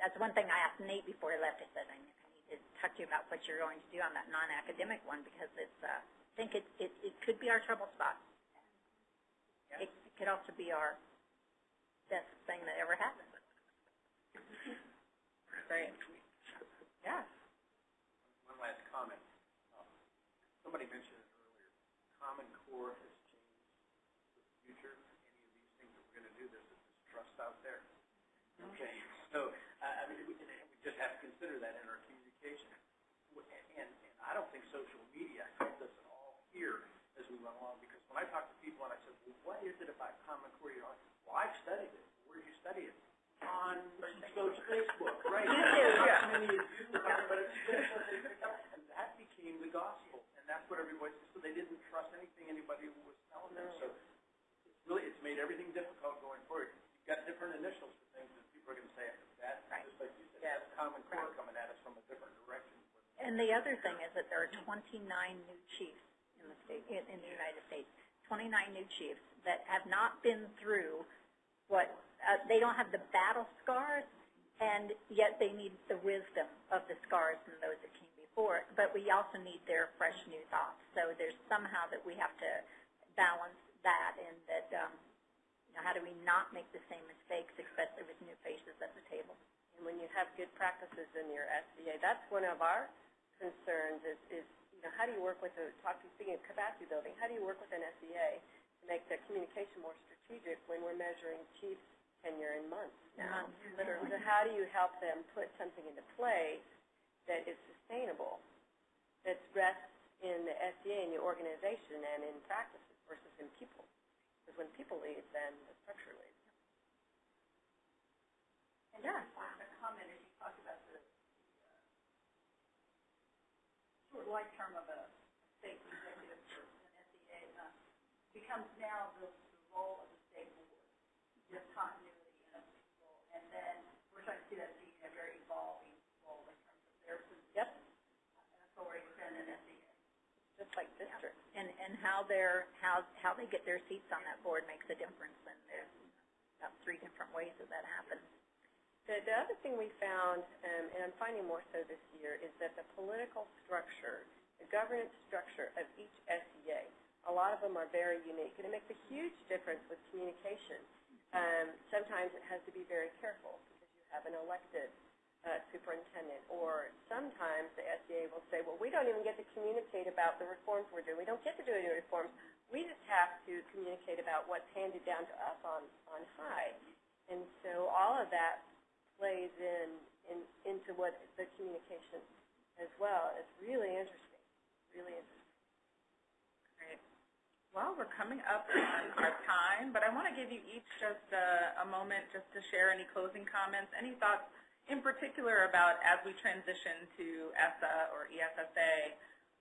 that's one thing I asked Nate before he left. I said, I need to talk to you about what you're going to do on that non-academic one because it's, uh, I think it, it, it could be our trouble spot. It, it could also be our best thing that ever happened. Great. Yeah. One last comment. Um, Somebody mentioned it earlier, Common Core has changed the future. Any of these things that we're gonna do, there's a distrust out there. Okay, so, uh, I mean, we, we just have to consider that in our communication. And, and I don't think social media helped us at all here as we went along, because when I talk to people and I said, well, what is it about Common Core? You're like, well, I've studied it. Where did you study it? On Facebook, right? Yeah. How many of you, but it's, and that became the gospel, and that's what everybody, so they didn't trust anything anybody was telling them, so it's really, it's made everything difficult going forward. You've got different initials for things that people are gonna say, that, just like you said, that's Common Core coming at us from a different direction. And the other thing is that there are 29 new chiefs in the state, in, in the United States. 29 new chiefs that have not been through uh, they don't have the battle scars, and yet they need the wisdom of the scars from those that came before. But we also need their fresh new thoughts. So there's somehow that we have to balance that and that, um, you know, how do we not make the same mistakes, especially with new faces at the table? And when you have good practices in your SEA, that's one of our concerns is, is, you know, how do you work with the, talk to, speaking of capacity building, how do you work with an SEA to make the communication more strategic when we're measuring chiefs tenure in months now? Months, literally. So how do you help them put something into place that is sustainable, that rests in the SEA, in your organization, and in practices versus in people? Because when people leave, then the structure leaves. And yeah, a comment as you talked about the, the, uh, short life term of a state executive for an SEA, uh, becomes now the, the role of the state board, just continuity and of people, and then we're trying to see that being a very evolving role in terms of their position, Yep, authority within an SEA. just like districts. And, and how they're, how, how they get their seats on that board makes a difference, and there's about three different ways that that happens. The, the other thing we found, um, and I'm finding more so this year, is that the political structure, the governance structure of each SEA, a lot of them are very unique, and it makes a huge difference with communication. Um, sometimes it has to be very careful because you have an elected uh, superintendent, or sometimes the SEA will say, well, we don't even get to communicate about the reforms we're doing. We don't get to do any reforms. We just have to communicate about what's handed down to us on, on high. And so all of that plays in, in into what the communication as well. It's really interesting, really interesting. Great. Well, we're coming up on our time, but I want to give you each just a, a moment just to share any closing comments, any thoughts in particular about as we transition to ESSA or ESSA,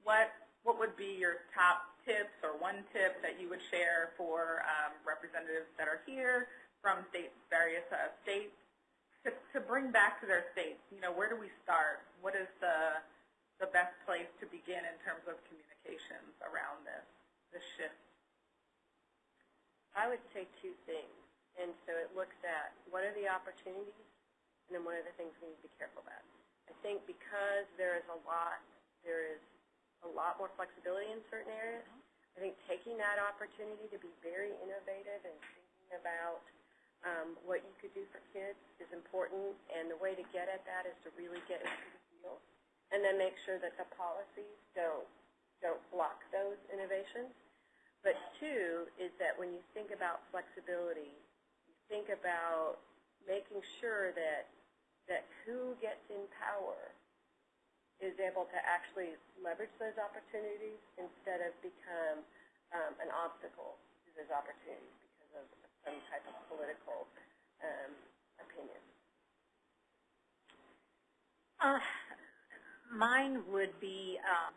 what, what would be your top tips or one tip that you would share for um, representatives that are here from states, various uh, states, to, to bring back to their states? You know, where do we start? What is the, the best place to begin in terms of communications around this, this shift? I would say two things. And so it looks at what are the opportunities and then what are the things we need to be careful about. I think because there is a lot, there is a lot more flexibility in certain areas, I think taking that opportunity to be very innovative and thinking about um, what you could do for kids is important, and the way to get at that is to really get into the field, and then make sure that the policies don't don't block those innovations. But two is that when you think about flexibility, you think about making sure that that who gets in power is able to actually leverage those opportunities instead of become um, an obstacle to those opportunities because of some type of political um, opinion. Uh, mine would be, um,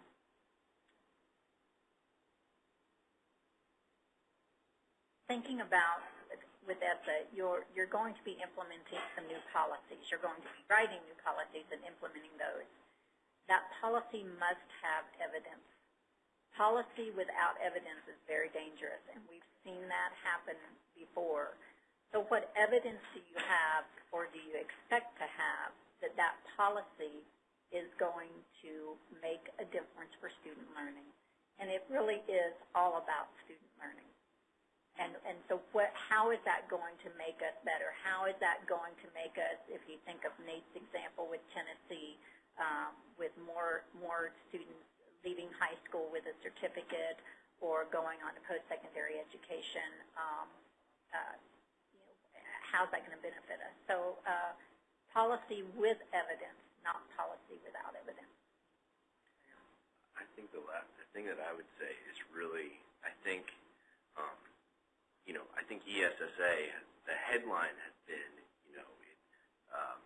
thinking about with ESSA, you're, you're going to be implementing some new policies. You're going to be writing new policies and implementing those. That policy must have evidence. Policy without evidence is very dangerous, and we've seen that happen before. So what evidence do you have, or do you expect to have, that that policy is going to make a difference for student learning? And it really is all about student learning. And, and so what, how is that going to make us better? How is that going to make us, if you think of Nate's example with Tennessee, um, with more, more students leaving high school with a certificate or going on to post-secondary education, um, uh, you know, how's that going to benefit us? So uh, policy with evidence, not policy without evidence. I think the last, thing that I would say is really, I think, you know, I think ESSA, the headline has been, you know, it um,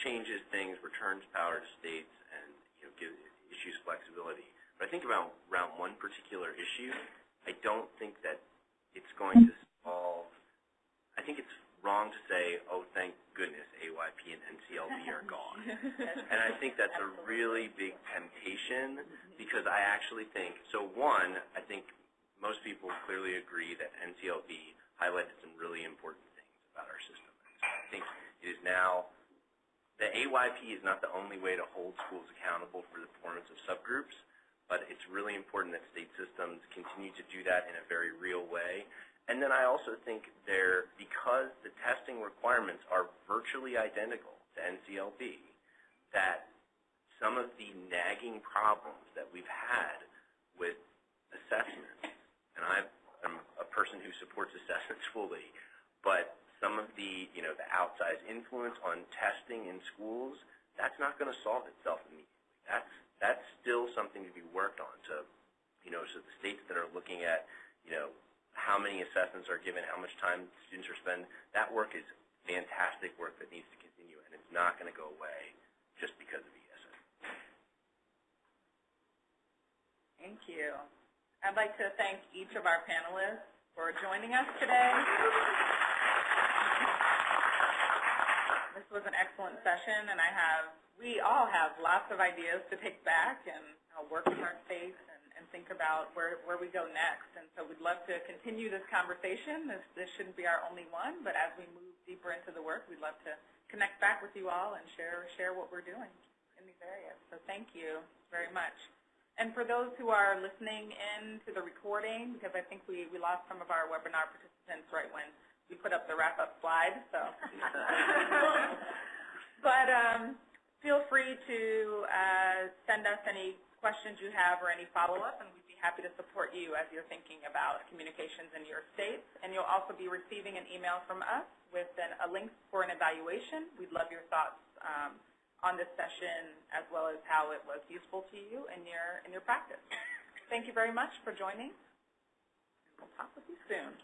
changes things, returns power to states, and you know, gives issues flexibility. But I think about around one particular issue, I don't think that it's going to solve. I think it's wrong to say, oh, thank goodness AYP and NCLB are gone. And I think that's a really big temptation because I actually think, so one, I think most people clearly agree that NCLB highlighted some really important things about our system. I think it is now, the AYP is not the only way to hold schools accountable for the performance of subgroups, but it's really important that state systems continue to do that in a very real way. And then I also think there, because the testing requirements are virtually identical to NCLB, that some of the nagging problems that we've had with assessments, and I am a person who supports assessments fully, but some of the, you know, the outsized influence on testing in schools, that's not going to solve itself immediately. That's, that's still something to be worked on. So, you know, so the states that are looking at, you know, how many assessments are given, how much time students are spent, that work is fantastic work that needs to continue, and it's not going to go away just because of E ESSA. Thank you. I'd like to thank each of our panelists for joining us today. This was an excellent session, and I have, we all have lots of ideas to take back and work in our states and, and think about where, where we go next. And so we'd love to continue this conversation. This, this shouldn't be our only one, but as we move deeper into the work, we'd love to connect back with you all and share, share what we're doing in these areas. So thank you very much. And for those who are listening in to the recording, because I think we, we lost some of our webinar participants right when we put up the wrap-up slide, so. but um, feel free to uh, send us any questions you have or any follow-up, and we'd be happy to support you as you're thinking about communications in your states. And you'll also be receiving an email from us with an, a link for an evaluation. We'd love your thoughts um, on this session as well as how it was useful to you in your, in your practice. Thank you very much for joining. We'll talk with you soon.